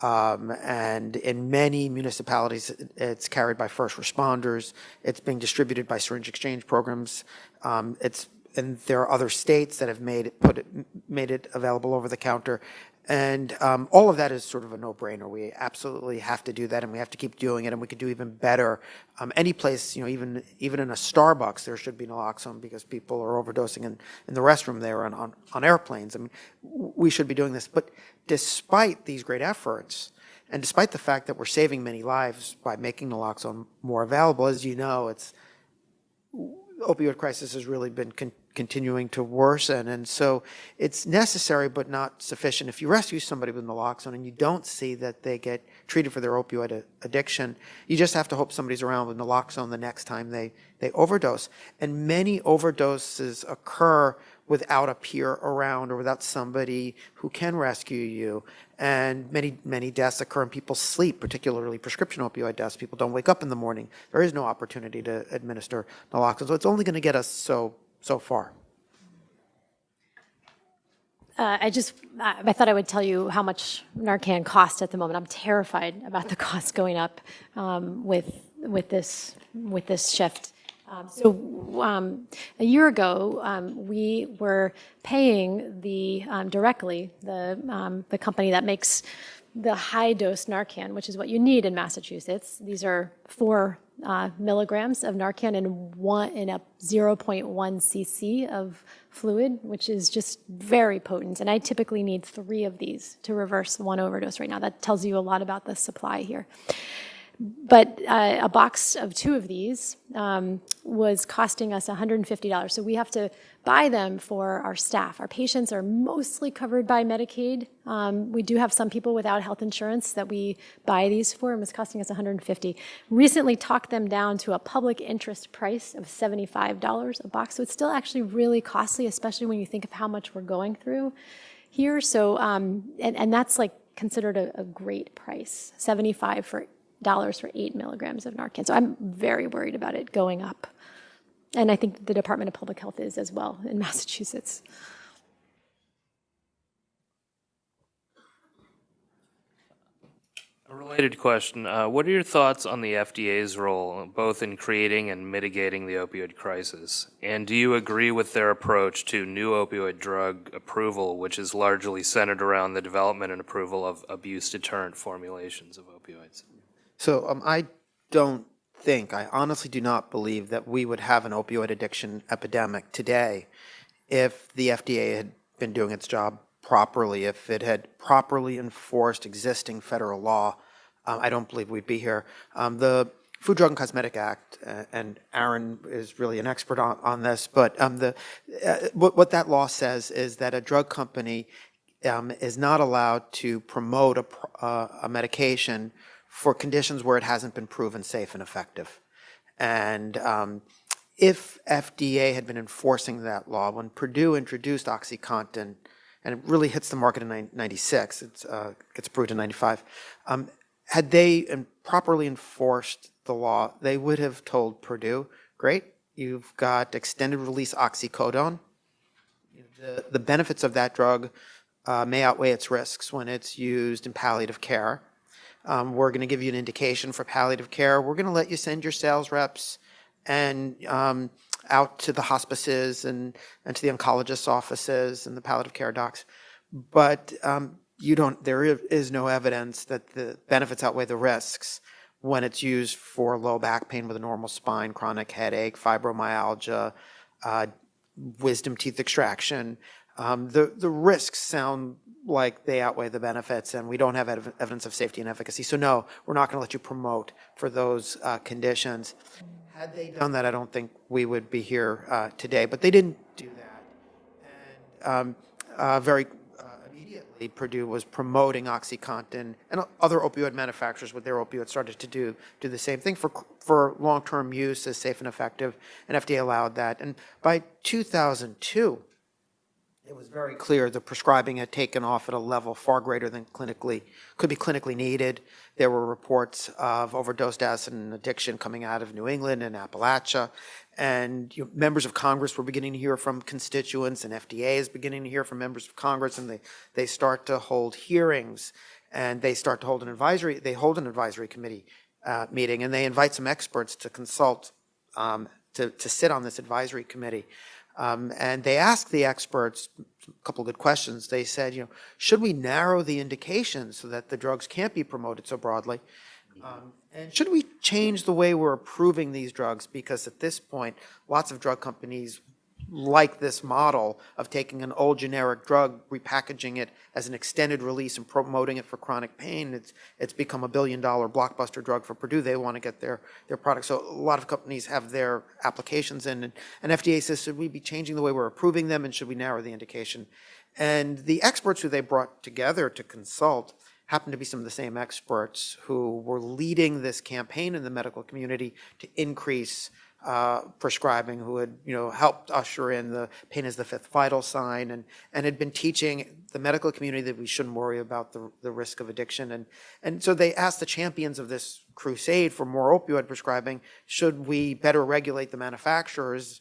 Um, and in many municipalities, it's carried by first responders. It's being distributed by syringe exchange programs. Um, it's and there are other states that have made put made it available over the counter. And um, all of that is sort of a no-brainer. We absolutely have to do that, and we have to keep doing it, and we could do even better. Um, any place, you know, even even in a Starbucks, there should be naloxone because people are overdosing in, in the restroom there on, on, on airplanes. I mean, we should be doing this. But despite these great efforts, and despite the fact that we're saving many lives by making naloxone more available, as you know, it's opioid crisis has really been continuing to worsen. And so it's necessary but not sufficient. If you rescue somebody with naloxone and you don't see that they get treated for their opioid addiction, you just have to hope somebody's around with naloxone the next time they, they overdose. And many overdoses occur without a peer around or without somebody who can rescue you. And many, many deaths occur in people's sleep, particularly prescription opioid deaths. People don't wake up in the morning. There is no opportunity to administer naloxone. So it's only going to get us so, so far. Uh, I just, I thought I would tell you how much Narcan costs at the moment. I'm terrified about the costs going up um, with with this with this shift. Um, so um, a year ago, um, we were paying the um, directly the um, the company that makes the high dose Narcan, which is what you need in Massachusetts. These are four uh, milligrams of Narcan in one in a 0.1 cc of fluid, which is just very potent. And I typically need three of these to reverse one overdose right now. That tells you a lot about the supply here. But uh, a box of two of these um, was costing us $150. So we have to buy them for our staff. Our patients are mostly covered by Medicaid. Um, we do have some people without health insurance that we buy these for, and it's costing us 150. Recently talked them down to a public interest price of $75 a box. So it's still actually really costly, especially when you think of how much we're going through here. So, um, and, and that's like considered a, a great price, 75 for for eight milligrams of Narcan. So I'm very worried about it going up. And I think the Department of Public Health is as well in Massachusetts. A related question, uh, what are your thoughts on the FDA's role, both in creating and mitigating the opioid crisis? And do you agree with their approach to new opioid drug approval, which is largely centered around the development and approval of abuse deterrent formulations of opioids? So um, I don't think, I honestly do not believe that we would have an opioid addiction epidemic today if the FDA had been doing its job properly, if it had properly enforced existing federal law. Um, I don't believe we'd be here. Um, the Food, Drug, and Cosmetic Act, uh, and Aaron is really an expert on, on this, but um, the, uh, what, what that law says is that a drug company um, is not allowed to promote a, uh, a medication for conditions where it hasn't been proven safe and effective. And um, if FDA had been enforcing that law, when Purdue introduced OxyContin, and it really hits the market in 96, it uh, gets approved in 95, um, had they properly enforced the law, they would have told Purdue, great, you've got extended release oxycodone. The, the benefits of that drug uh, may outweigh its risks when it's used in palliative care. Um, we're going to give you an indication for palliative care. We're going to let you send your sales reps and um, out to the hospices and, and to the oncologists' offices and the palliative care docs. But um, you don't. There is no evidence that the benefits outweigh the risks when it's used for low back pain with a normal spine, chronic headache, fibromyalgia, uh, wisdom teeth extraction. Um, the the risks sound like they outweigh the benefits, and we don't have ev- evidence of safety and efficacy. So no, we're not going to let you promote for those uh, conditions. Had they done that, I don't think we would be here uh, today. But they didn't do that, and um, uh, very uh, immediately, Purdue was promoting OxyContin, and other opioid manufacturers with their opioids started to do do the same thing for for long-term use as safe and effective, and FDA allowed that. And by 2002 it was very clear the prescribing had taken off at a level far greater than clinically could be clinically needed. There were reports of overdose deaths and addiction coming out of New England and Appalachia, and you know, members of Congress were beginning to hear from constituents, and FDA is beginning to hear from members of Congress, and they they start to hold hearings, and they start to hold an advisory. They hold an advisory committee uh, meeting, and they invite some experts to consult um, to to sit on this advisory committee. Um, and they asked the experts a couple of good questions. They said, you know, should we narrow the indications so that the drugs can't be promoted so broadly? Um, and should we change the way we're approving these drugs? Because at this point, lots of drug companies like this model of taking an old generic drug, repackaging it as an extended release and promoting it for chronic pain. It's, it's become a billion dollar blockbuster drug for Purdue. They want to get their, their product. So a lot of companies have their applications in. And, and FDA says, should we be changing the way we're approving them and should we narrow the indication? And the experts who they brought together to consult happened to be some of the same experts who were leading this campaign in the medical community to increase uh, prescribing who had you know helped usher in the pain is the fifth vital sign and and had been teaching the medical community that we shouldn't worry about the, the risk of addiction. And and so they asked the champions of this crusade for more opioid prescribing should we better regulate the manufacturers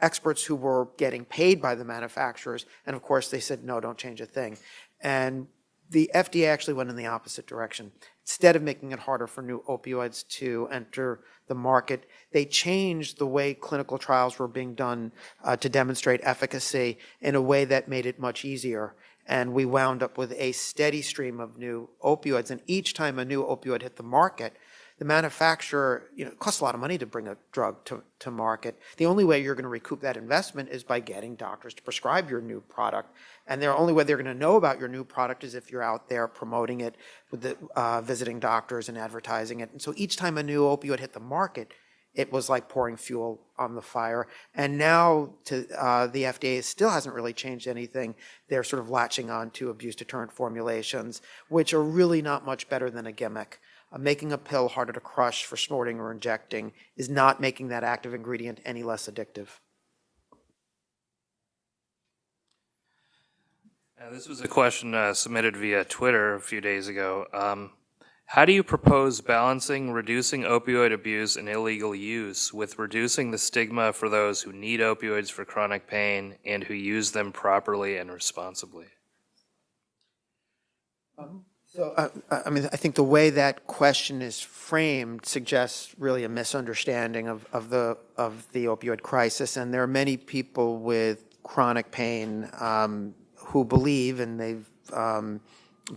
experts who were getting paid by the manufacturers? And of course they said no don't change a thing. And the FDA actually went in the opposite direction. Instead of making it harder for new opioids to enter the market, they changed the way clinical trials were being done uh, to demonstrate efficacy in a way that made it much easier. And we wound up with a steady stream of new opioids. And each time a new opioid hit the market, the manufacturer, you know, it costs a lot of money to bring a drug to, to market. The only way you're going to recoup that investment is by getting doctors to prescribe your new product. And the only way they're going to know about your new product is if you're out there promoting it with the, uh, visiting doctors and advertising it. And so each time a new opioid hit the market, it was like pouring fuel on the fire. And now to, uh, the FDA still hasn't really changed anything. They're sort of latching on to abuse deterrent formulations, which are really not much better than a gimmick. Uh, making a pill harder to crush for snorting or injecting is not making that active ingredient any less addictive. Uh, this was a question uh, submitted via Twitter a few days ago. Um, how do you propose balancing reducing opioid abuse and illegal use with reducing the stigma for those who need opioids for chronic pain and who use them properly and responsibly? So, uh, I mean, I think the way that question is framed suggests really a misunderstanding of, of the, of the opioid crisis. And there are many people with chronic pain um, who believe, and they've um,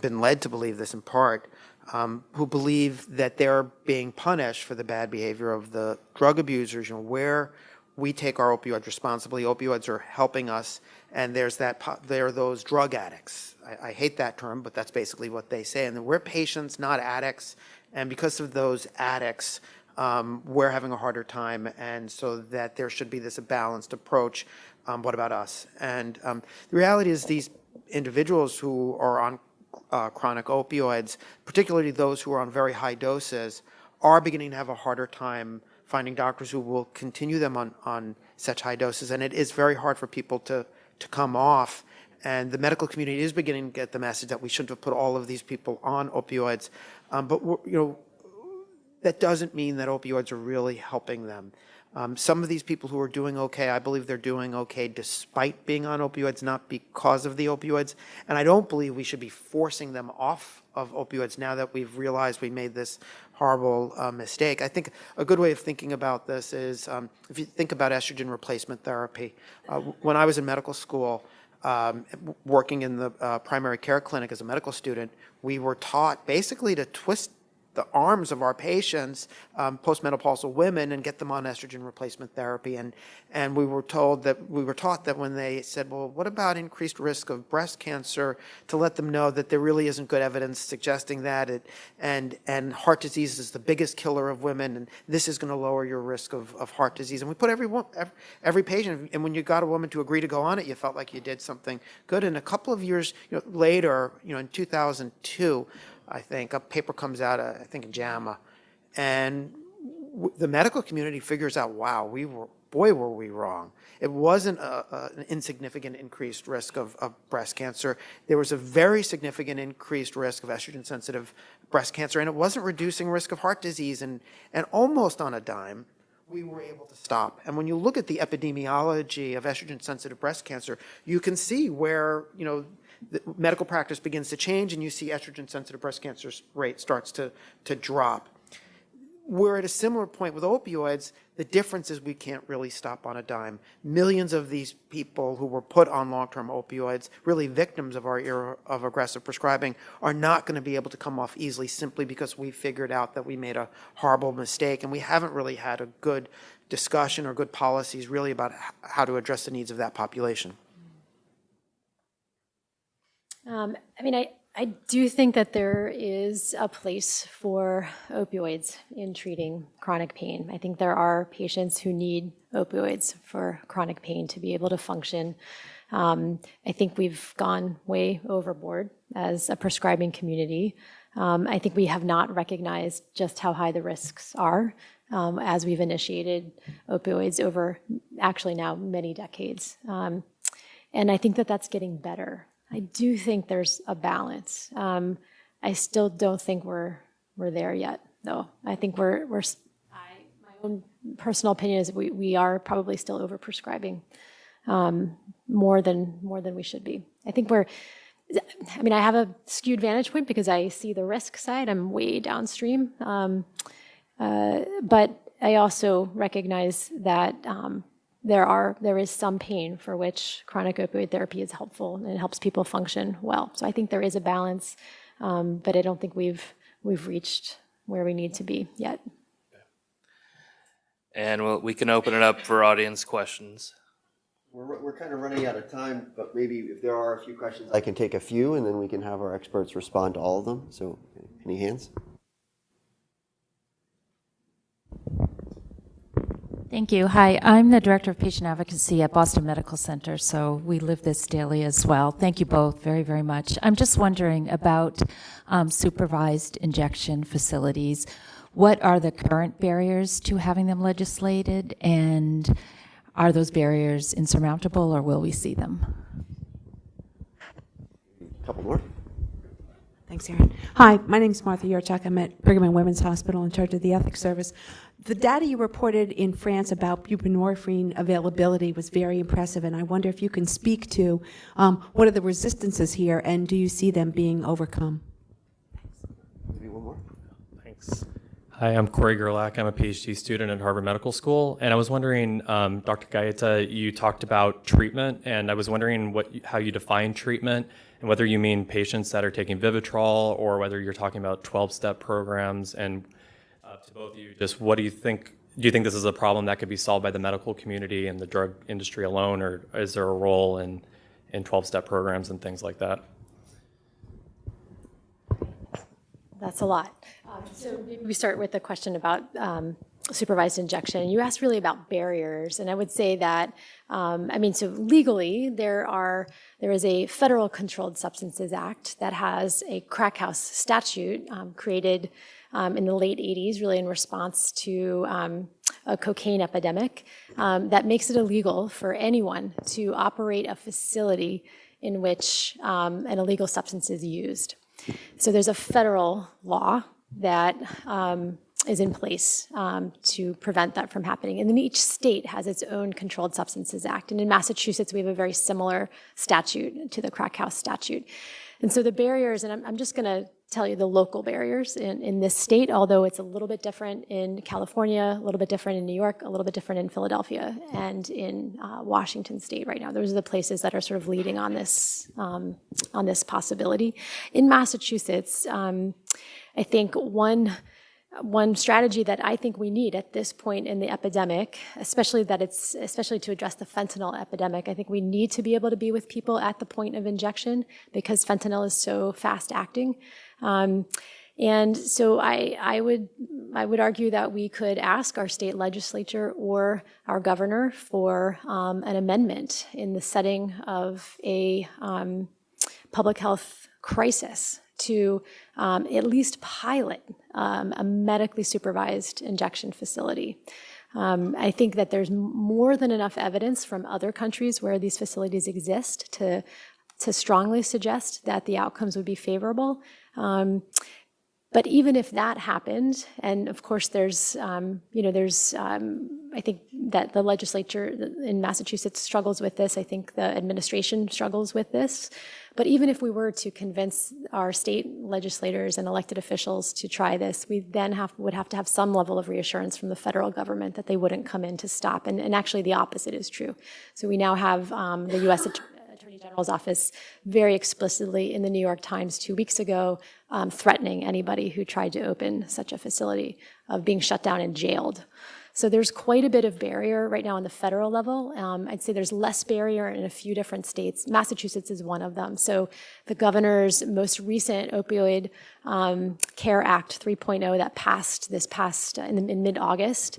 been led to believe this in part, um, who believe that they're being punished for the bad behavior of the drug abusers. You know, where we take our opioids responsibly, opioids are helping us, and there's that, there are those drug addicts. I, I hate that term, but that's basically what they say. And we're patients, not addicts, and because of those addicts, um, we're having a harder time, and so that there should be this balanced approach. Um, what about us? And um, the reality is, these individuals who are on uh, chronic opioids, particularly those who are on very high doses, are beginning to have a harder time finding doctors who will continue them on, on such high doses. And it is very hard for people to, to come off. And the medical community is beginning to get the message that we shouldn't have put all of these people on opioids. Um, but, you know, that doesn't mean that opioids are really helping them. Um, some of these people who are doing okay, I believe they're doing okay despite being on opioids, not because of the opioids. And I don't believe we should be forcing them off of opioids now that we've realized we made this horrible uh, mistake. I think a good way of thinking about this is um, if you think about estrogen replacement therapy. Uh, when I was in medical school, um, working in the uh, primary care clinic as a medical student, we were taught basically to twist the arms of our patients, um, postmenopausal women, and get them on estrogen replacement therapy. And, and we were told that, we were taught that when they said, well, what about increased risk of breast cancer, to let them know that there really isn't good evidence suggesting that. It, and, and heart disease is the biggest killer of women, and this is going to lower your risk of, of heart disease. And we put every, every, every patient, and when you got a woman to agree to go on it, you felt like you did something good. And a couple of years you know, later, you know, in 2002, I think, a paper comes out, uh, I think in JAMA, and the medical community figures out, wow, we were, boy, were we wrong. It wasn't a, a, an insignificant increased risk of, of breast cancer. There was a very significant increased risk of estrogen-sensitive breast cancer, and it wasn't reducing risk of heart disease. And, and almost on a dime, we were able to stop. And when you look at the epidemiology of estrogen-sensitive breast cancer, you can see where, you know, medical practice begins to change and you see estrogen-sensitive breast cancer rate starts to, to drop. We're at a similar point with opioids. The difference is we can't really stop on a dime. Millions of these people who were put on long-term opioids, really victims of our era of aggressive prescribing, are not going to be able to come off easily simply because we figured out that we made a horrible mistake. And we haven't really had a good discussion or good policies really about how to address the needs of that population. Um, I mean, I, I do think that there is a place for opioids in treating chronic pain. I think there are patients who need opioids for chronic pain to be able to function. Um, I think we've gone way overboard as a prescribing community. Um, I think we have not recognized just how high the risks are um, as we've initiated opioids over actually now many decades. Um, and I think that that's getting better. I do think there's a balance. Um, I still don't think we're we're there yet, though. I think we're we're. I, my own personal opinion is we we are probably still overprescribing um, more than more than we should be. I think we're. I mean, I have a skewed vantage point because I see the risk side. I'm way downstream, um, uh, but I also recognize that um, there are there is some pain for which chronic opioid therapy is helpful and it helps people function well. So I think there is a balance, um, but I don't think we've we've reached where we need to be yet. And we'll, we can open it up for audience questions. We're, we're kind of running out of time, but maybe if there are a few questions, I can take a few and then we can have our experts respond to all of them. So, any hands? Thank you. Hi, I'm the Director of Patient Advocacy at Boston Medical Center, so we live this daily as well. Thank you both very, very much. I'm just wondering about um, supervised injection facilities. What are the current barriers to having them legislated, and are those barriers insurmountable, or will we see them? couple more. Thanks, Aaron. Hi, my name is Martha Jurchak. I'm at Brigham and Women's Hospital in charge of the Ethics Service. The data you reported in France about buprenorphine availability was very impressive, and I wonder if you can speak to um, what are the resistances here, and do you see them being overcome? Thanks. Maybe one more? Thanks. Hi, I'm Corey Gerlach. I'm a PhD student at Harvard Medical School, and I was wondering, um, Dr. Gaeta, you talked about treatment, and I was wondering what, how you define treatment, and whether you mean patients that are taking Vivitrol, or whether you're talking about 12-step programs. And uh, to both of you, just what do you think? Do you think this is a problem that could be solved by the medical community and the drug industry alone, or is there a role in in 12-step programs and things like that? That's a lot. Um, So we start with the question about um, supervised injection. You asked really about barriers, and I would say that, um, I mean, so legally, there are, there is a Federal Controlled Substances Act that has a crack house statute um, created um, in the late 80s, really in response to um, a cocaine epidemic, that makes it illegal for anyone to operate a facility in which an illegal substance is used. So there's a federal law that um, is in place um, to prevent that from happening. And then each state has its own Controlled Substances Act. And in Massachusetts, we have a very similar statute to the crack house statute. And so the barriers, and I'm, I'm just going to tell you the local barriers in, in this state, although it's a little bit different in California, a little bit different in New York, a little bit different in Philadelphia, and in uh, Washington State right now. Those are the places that are sort of leading on this um, on this possibility. In Massachusetts, um, I think one one strategy that I think we need at this point in the epidemic, especially that it's especially to address the fentanyl epidemic, I think we need to be able to be with people at the point of injection because fentanyl is so fast acting. Um, and so I, I would I would argue that we could ask our state legislature or our governor for um, an amendment in the setting of a um, public health crisis to um, at least pilot um, a medically supervised injection facility. Um, I think that there's more than enough evidence from other countries where these facilities exist to, to strongly suggest that the outcomes would be favorable. Um, but even if that happened, and of course there's, um, you know, there's, um, I think that the legislature in Massachusetts struggles with this. I think the administration struggles with this. But even if we were to convince our state legislators and elected officials to try this, we then have, would have to have some level of reassurance from the federal government that they wouldn't come in to stop. And, and actually the opposite is true. So we now have um, the U.S. Attorney General's office very explicitly in the New York Times two weeks ago um, threatening anybody who tried to open such a facility of being shut down and jailed. So there's quite a bit of barrier right now on the federal level. Um, I'd say there's less barrier in a few different states. Massachusetts is one of them. So the governor's most recent opioid um, care act 3.0 that passed this past uh, in, in mid-August,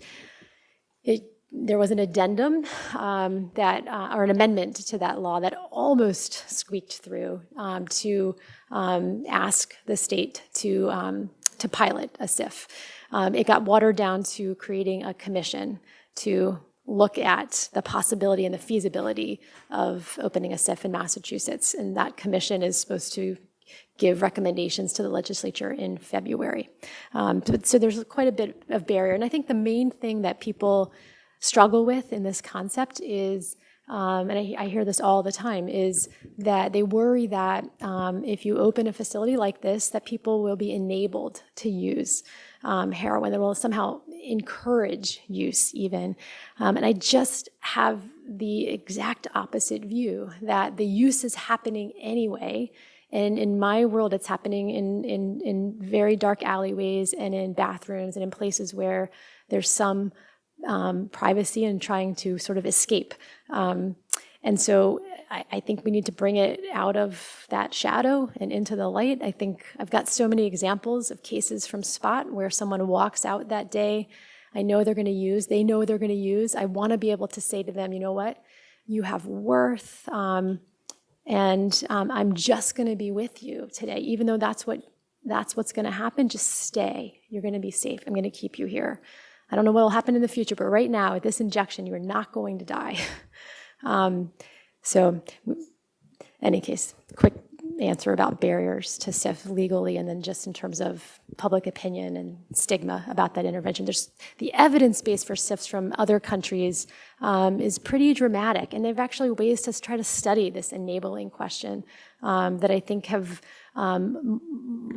it there was an addendum um, that, uh, or an amendment to that law that almost squeaked through um, to um, ask the state to um, to pilot a SIF. Um, it got watered down to creating a commission to look at the possibility and the feasibility of opening a SIF in Massachusetts, and that commission is supposed to give recommendations to the legislature in February. Um, so there's quite a bit of barrier, and I think the main thing that people struggle with in this concept is, um, and I, I, hear this all the time, is that they worry that um, if you open a facility like this, that people will be enabled to use um, heroin, that will somehow encourage use even. Um, and I just have the exact opposite view, that the use is happening anyway, and in my world, it's happening in, in, in very dark alleyways and in bathrooms and in places where there's some um, privacy and trying to sort of escape. Um, and so I, I, think we need to bring it out of that shadow and into the light. I think I've got so many examples of cases from SPOT where someone walks out that day. I know they're going to use, they know they're going to use. I want to be able to say to them, you know what? You have worth. Um, and um, I'm just going to be with you today, even though that's what that's what's going to happen. Just stay. You're going to be safe. I'm going to keep you here. I don't know what will happen in the future, but right now, at this injection, you are not going to die. um, so, any case, quick answer about barriers to SIF legally, and then just in terms of public opinion and stigma about that intervention. There's the evidence base for SIFs from other countries um, is pretty dramatic, and they've actually ways to try to study this enabling question um, that I think have um,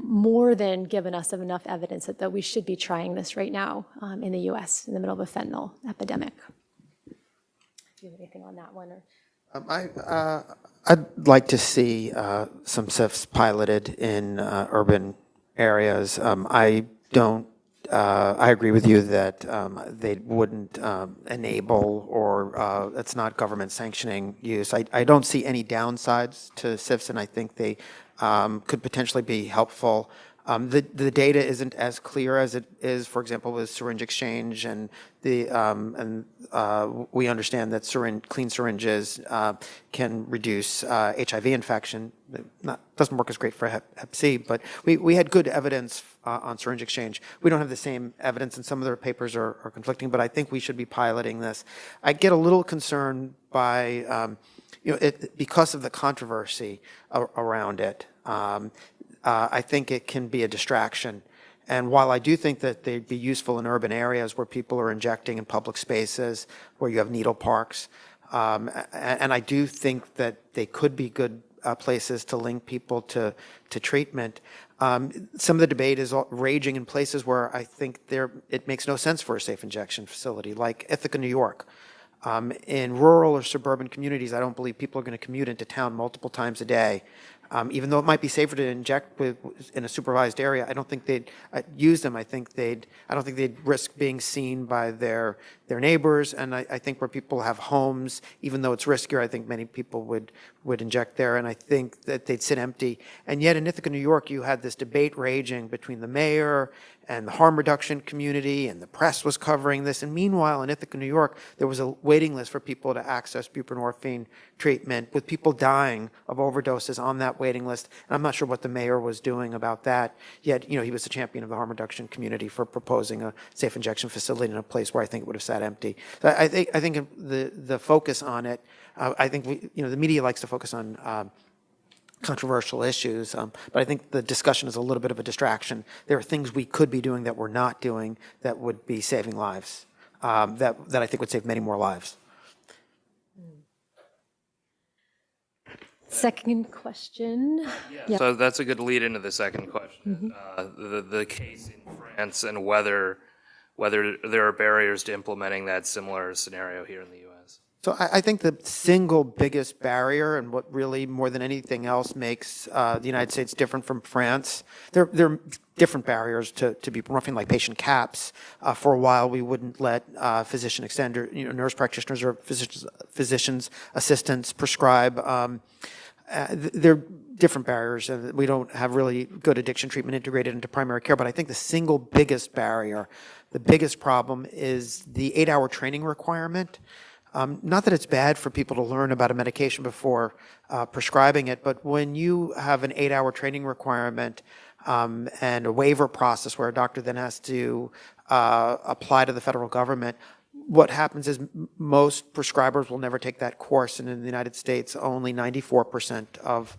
more than given us of enough evidence that, that we should be trying this right now um, in the U.S. in the middle of a fentanyl epidemic. Do you have anything on that one? Or? Um, I, uh, I'd like to see uh, some SIFs piloted in uh, urban areas. Um, I don't, uh, I agree with you that um, they wouldn't um, enable or uh, it's not government sanctioning use. I, I don't see any downsides to SIFs, and I think they um, could potentially be helpful. Um, the, the data isn't as clear as it is, for example, with syringe exchange and the, um, and, uh, we understand that syringe, clean syringes, uh, can reduce, uh, HIV infection. It Not, doesn't work as great for hep, hep C, but we, we had good evidence, uh, on syringe exchange. We don't have the same evidence and some of their papers are, are conflicting, but I think we should be piloting this. I get a little concerned by, um, you know, it, because of the controversy around it. Um, uh, I think it can be a distraction. And while I do think that they'd be useful in urban areas where people are injecting in public spaces, where you have needle parks, um, and I do think that they could be good uh, places to link people to, to treatment. Um, some of the debate is raging in places where I think there, it makes no sense for a safe injection facility, like Ithaca, New York. Um, in rural or suburban communities, I don't believe people are going to commute into town multiple times a day. Um, even though it might be safer to inject with, in a supervised area, I don't think they'd uh, use them. I think they'd, I don't think they'd risk being seen by their, their neighbors. And I, I think where people have homes, even though it's riskier, I think many people would, would inject there. And I think that they'd sit empty. And yet in Ithaca, New York, you had this debate raging between the mayor and the harm reduction community, and the press was covering this. And meanwhile, in Ithaca, New York, there was a waiting list for people to access buprenorphine treatment, with people dying of overdoses on that waiting list. And I'm not sure what the mayor was doing about that. Yet, you know, he was the champion of the harm reduction community for proposing a safe injection facility in a place where I think it would have sat empty. So I think I think the the focus on it. Uh, I think we, you know, the media likes to focus on. Um, controversial issues, um, but I think the discussion is a little bit of a distraction. There are things we could be doing that we're not doing that would be saving lives, um, that, that I think would save many more lives. Second question. Yeah. So that's a good lead into the second question. Uh, the, the case in France and whether, whether there are barriers to implementing that similar scenario here in the U.S. So I, I think the single biggest barrier and what really more than anything else makes uh, the United States different from France, there, there are different barriers to, to buprenorphine, like patient caps. Uh, for a while, we wouldn't let uh, physician extender, you know, nurse practitioners or physicians, physicians assistants prescribe. Um, uh, there are different barriers. and We don't have really good addiction treatment integrated into primary care, but I think the single biggest barrier, the biggest problem is the eight-hour training requirement. Um, not that it's bad for people to learn about a medication before uh, prescribing it, but when you have an eight-hour training requirement um, and a waiver process where a doctor then has to uh, apply to the federal government, what happens is most prescribers will never take that course, and in the United States, only 94% of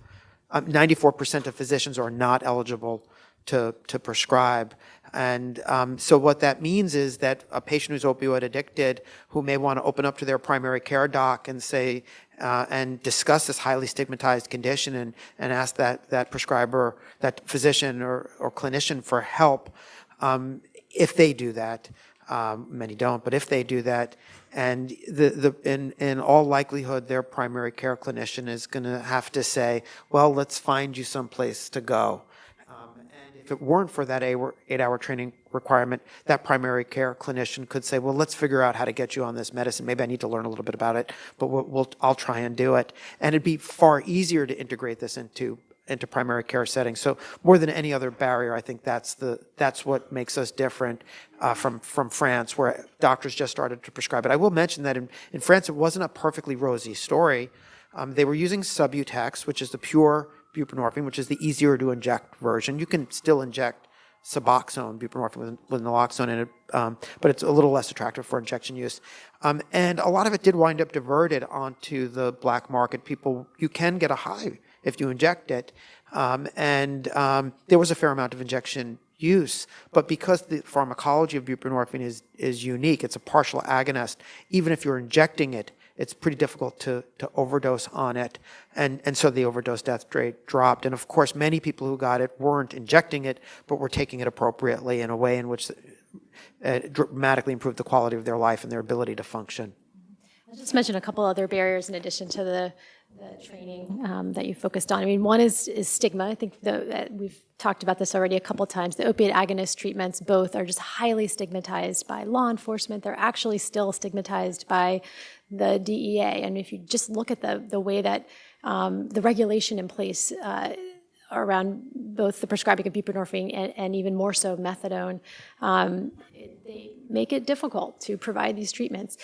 um, 94% of physicians are not eligible to, to prescribe. And um, so what that means is that a patient who's opioid addicted, who may want to open up to their primary care doc and say, uh, and discuss this highly stigmatized condition and, and ask that, that prescriber, that physician or, or clinician for help, um, if they do that, um, many don't, but if they do that, and the, the, in, in all likelihood, their primary care clinician is going to have to say, well, let's find you someplace to go. If it weren't for that eight- eight-hour training requirement, that primary care clinician could say, well, let's figure out how to get you on this medicine. Maybe I need to learn a little bit about it, but we'll, we'll, I'll try and do it. And it'd be far easier to integrate this into into primary care settings. So more than any other barrier, I think that's the that's what makes us different uh, from from France, where doctors just started to prescribe it. I will mention that in, in France, it wasn't a perfectly rosy story. Um, they were using Subutex, which is the pure buprenorphine, which is the easier to inject version. You can still inject Suboxone, buprenorphine with, with naloxone in it, um, but it's a little less attractive for injection use. Um, and a lot of it did wind up diverted onto the black market. People, you can get a high if you inject it. Um, and um, there was a fair amount of injection use, but because the pharmacology of buprenorphine is, is unique, it's a partial agonist, even if you're injecting it, it's pretty difficult to, to overdose on it. And, and so the overdose death rate dropped. And of course, many people who got it weren't injecting it, but were taking it appropriately in a way in which uh, dramatically improved the quality of their life and their ability to function. I'll just mention a couple other barriers in addition to the, the training um, that you focused on. I mean, one is, is stigma. I think the, uh, we've talked about this already a couple times. The opiate agonist treatments both are just highly stigmatized by law enforcement. They're actually still stigmatized by the DEA. And if you just look at the, the way that um, the regulation in place uh, around both the prescribing of buprenorphine and, and even more so methadone, um, they make it difficult to provide these treatments.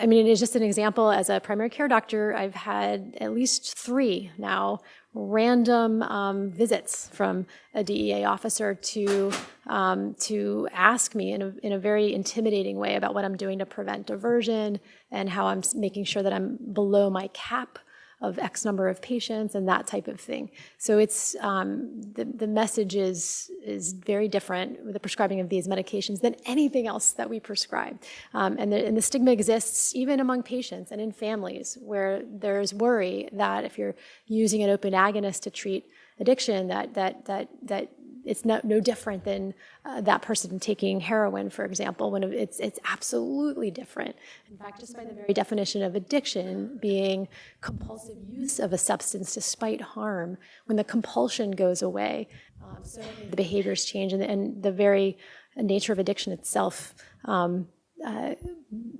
I mean, it is just an example. As a primary care doctor, I've had at least three now random um, visits from a DEA officer to um, to ask me in a, in a very intimidating way about what I'm doing to prevent diversion and how I'm making sure that I'm below my cap of X number of patients and that type of thing. So it's um, the the message is is very different with the prescribing of these medications than anything else that we prescribe, um, and the and the stigma exists even among patients and in families where there's worry that if you're using an open agonist to treat addiction, that that that that it's no, no different than uh, that person taking heroin, for example, when it's, it's absolutely different. In fact, just by the very definition of addiction being compulsive use of a substance despite harm, when the compulsion goes away, um, the behaviors change and, and the very nature of addiction itself um, uh,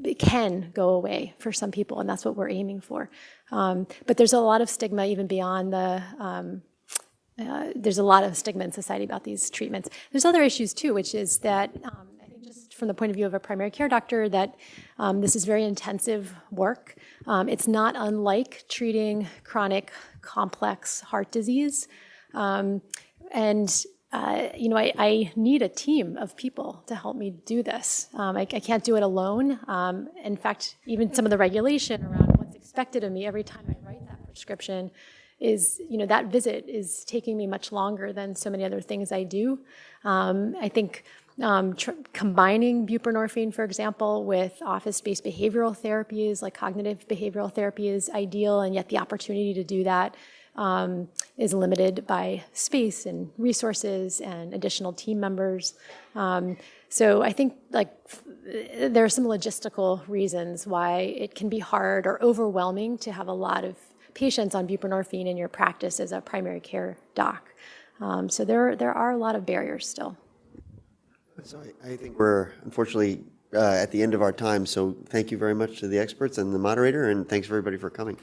it can go away for some people, and that's what we're aiming for. Um, but there's a lot of stigma even beyond the um, uh, there's a lot of stigma in society about these treatments. There's other issues too, which is that um, I think just from the point of view of a primary care doctor, that um, this is very intensive work. Um, it's not unlike treating chronic, complex heart disease, um, and uh, you know, I, I, need a team of people to help me do this. Um, I, I, can't do it alone. Um, in fact, even some of the regulation around what's expected of me every time I write that prescription is, you know, that visit is taking me much longer than so many other things I do. Um, I think um, combining buprenorphine, for example, with office-based behavioral therapies like cognitive behavioral therapy is ideal, and yet the opportunity to do that um, is limited by space and resources and additional team members. Um, so I think like there are some logistical reasons why it can be hard or overwhelming to have a lot of patients on buprenorphine in your practice as a primary care doc. Um, so there, there are a lot of barriers still. So I, I think we're unfortunately uh, at the end of our time. So thank you very much to the experts and the moderator, and thanks everybody for coming.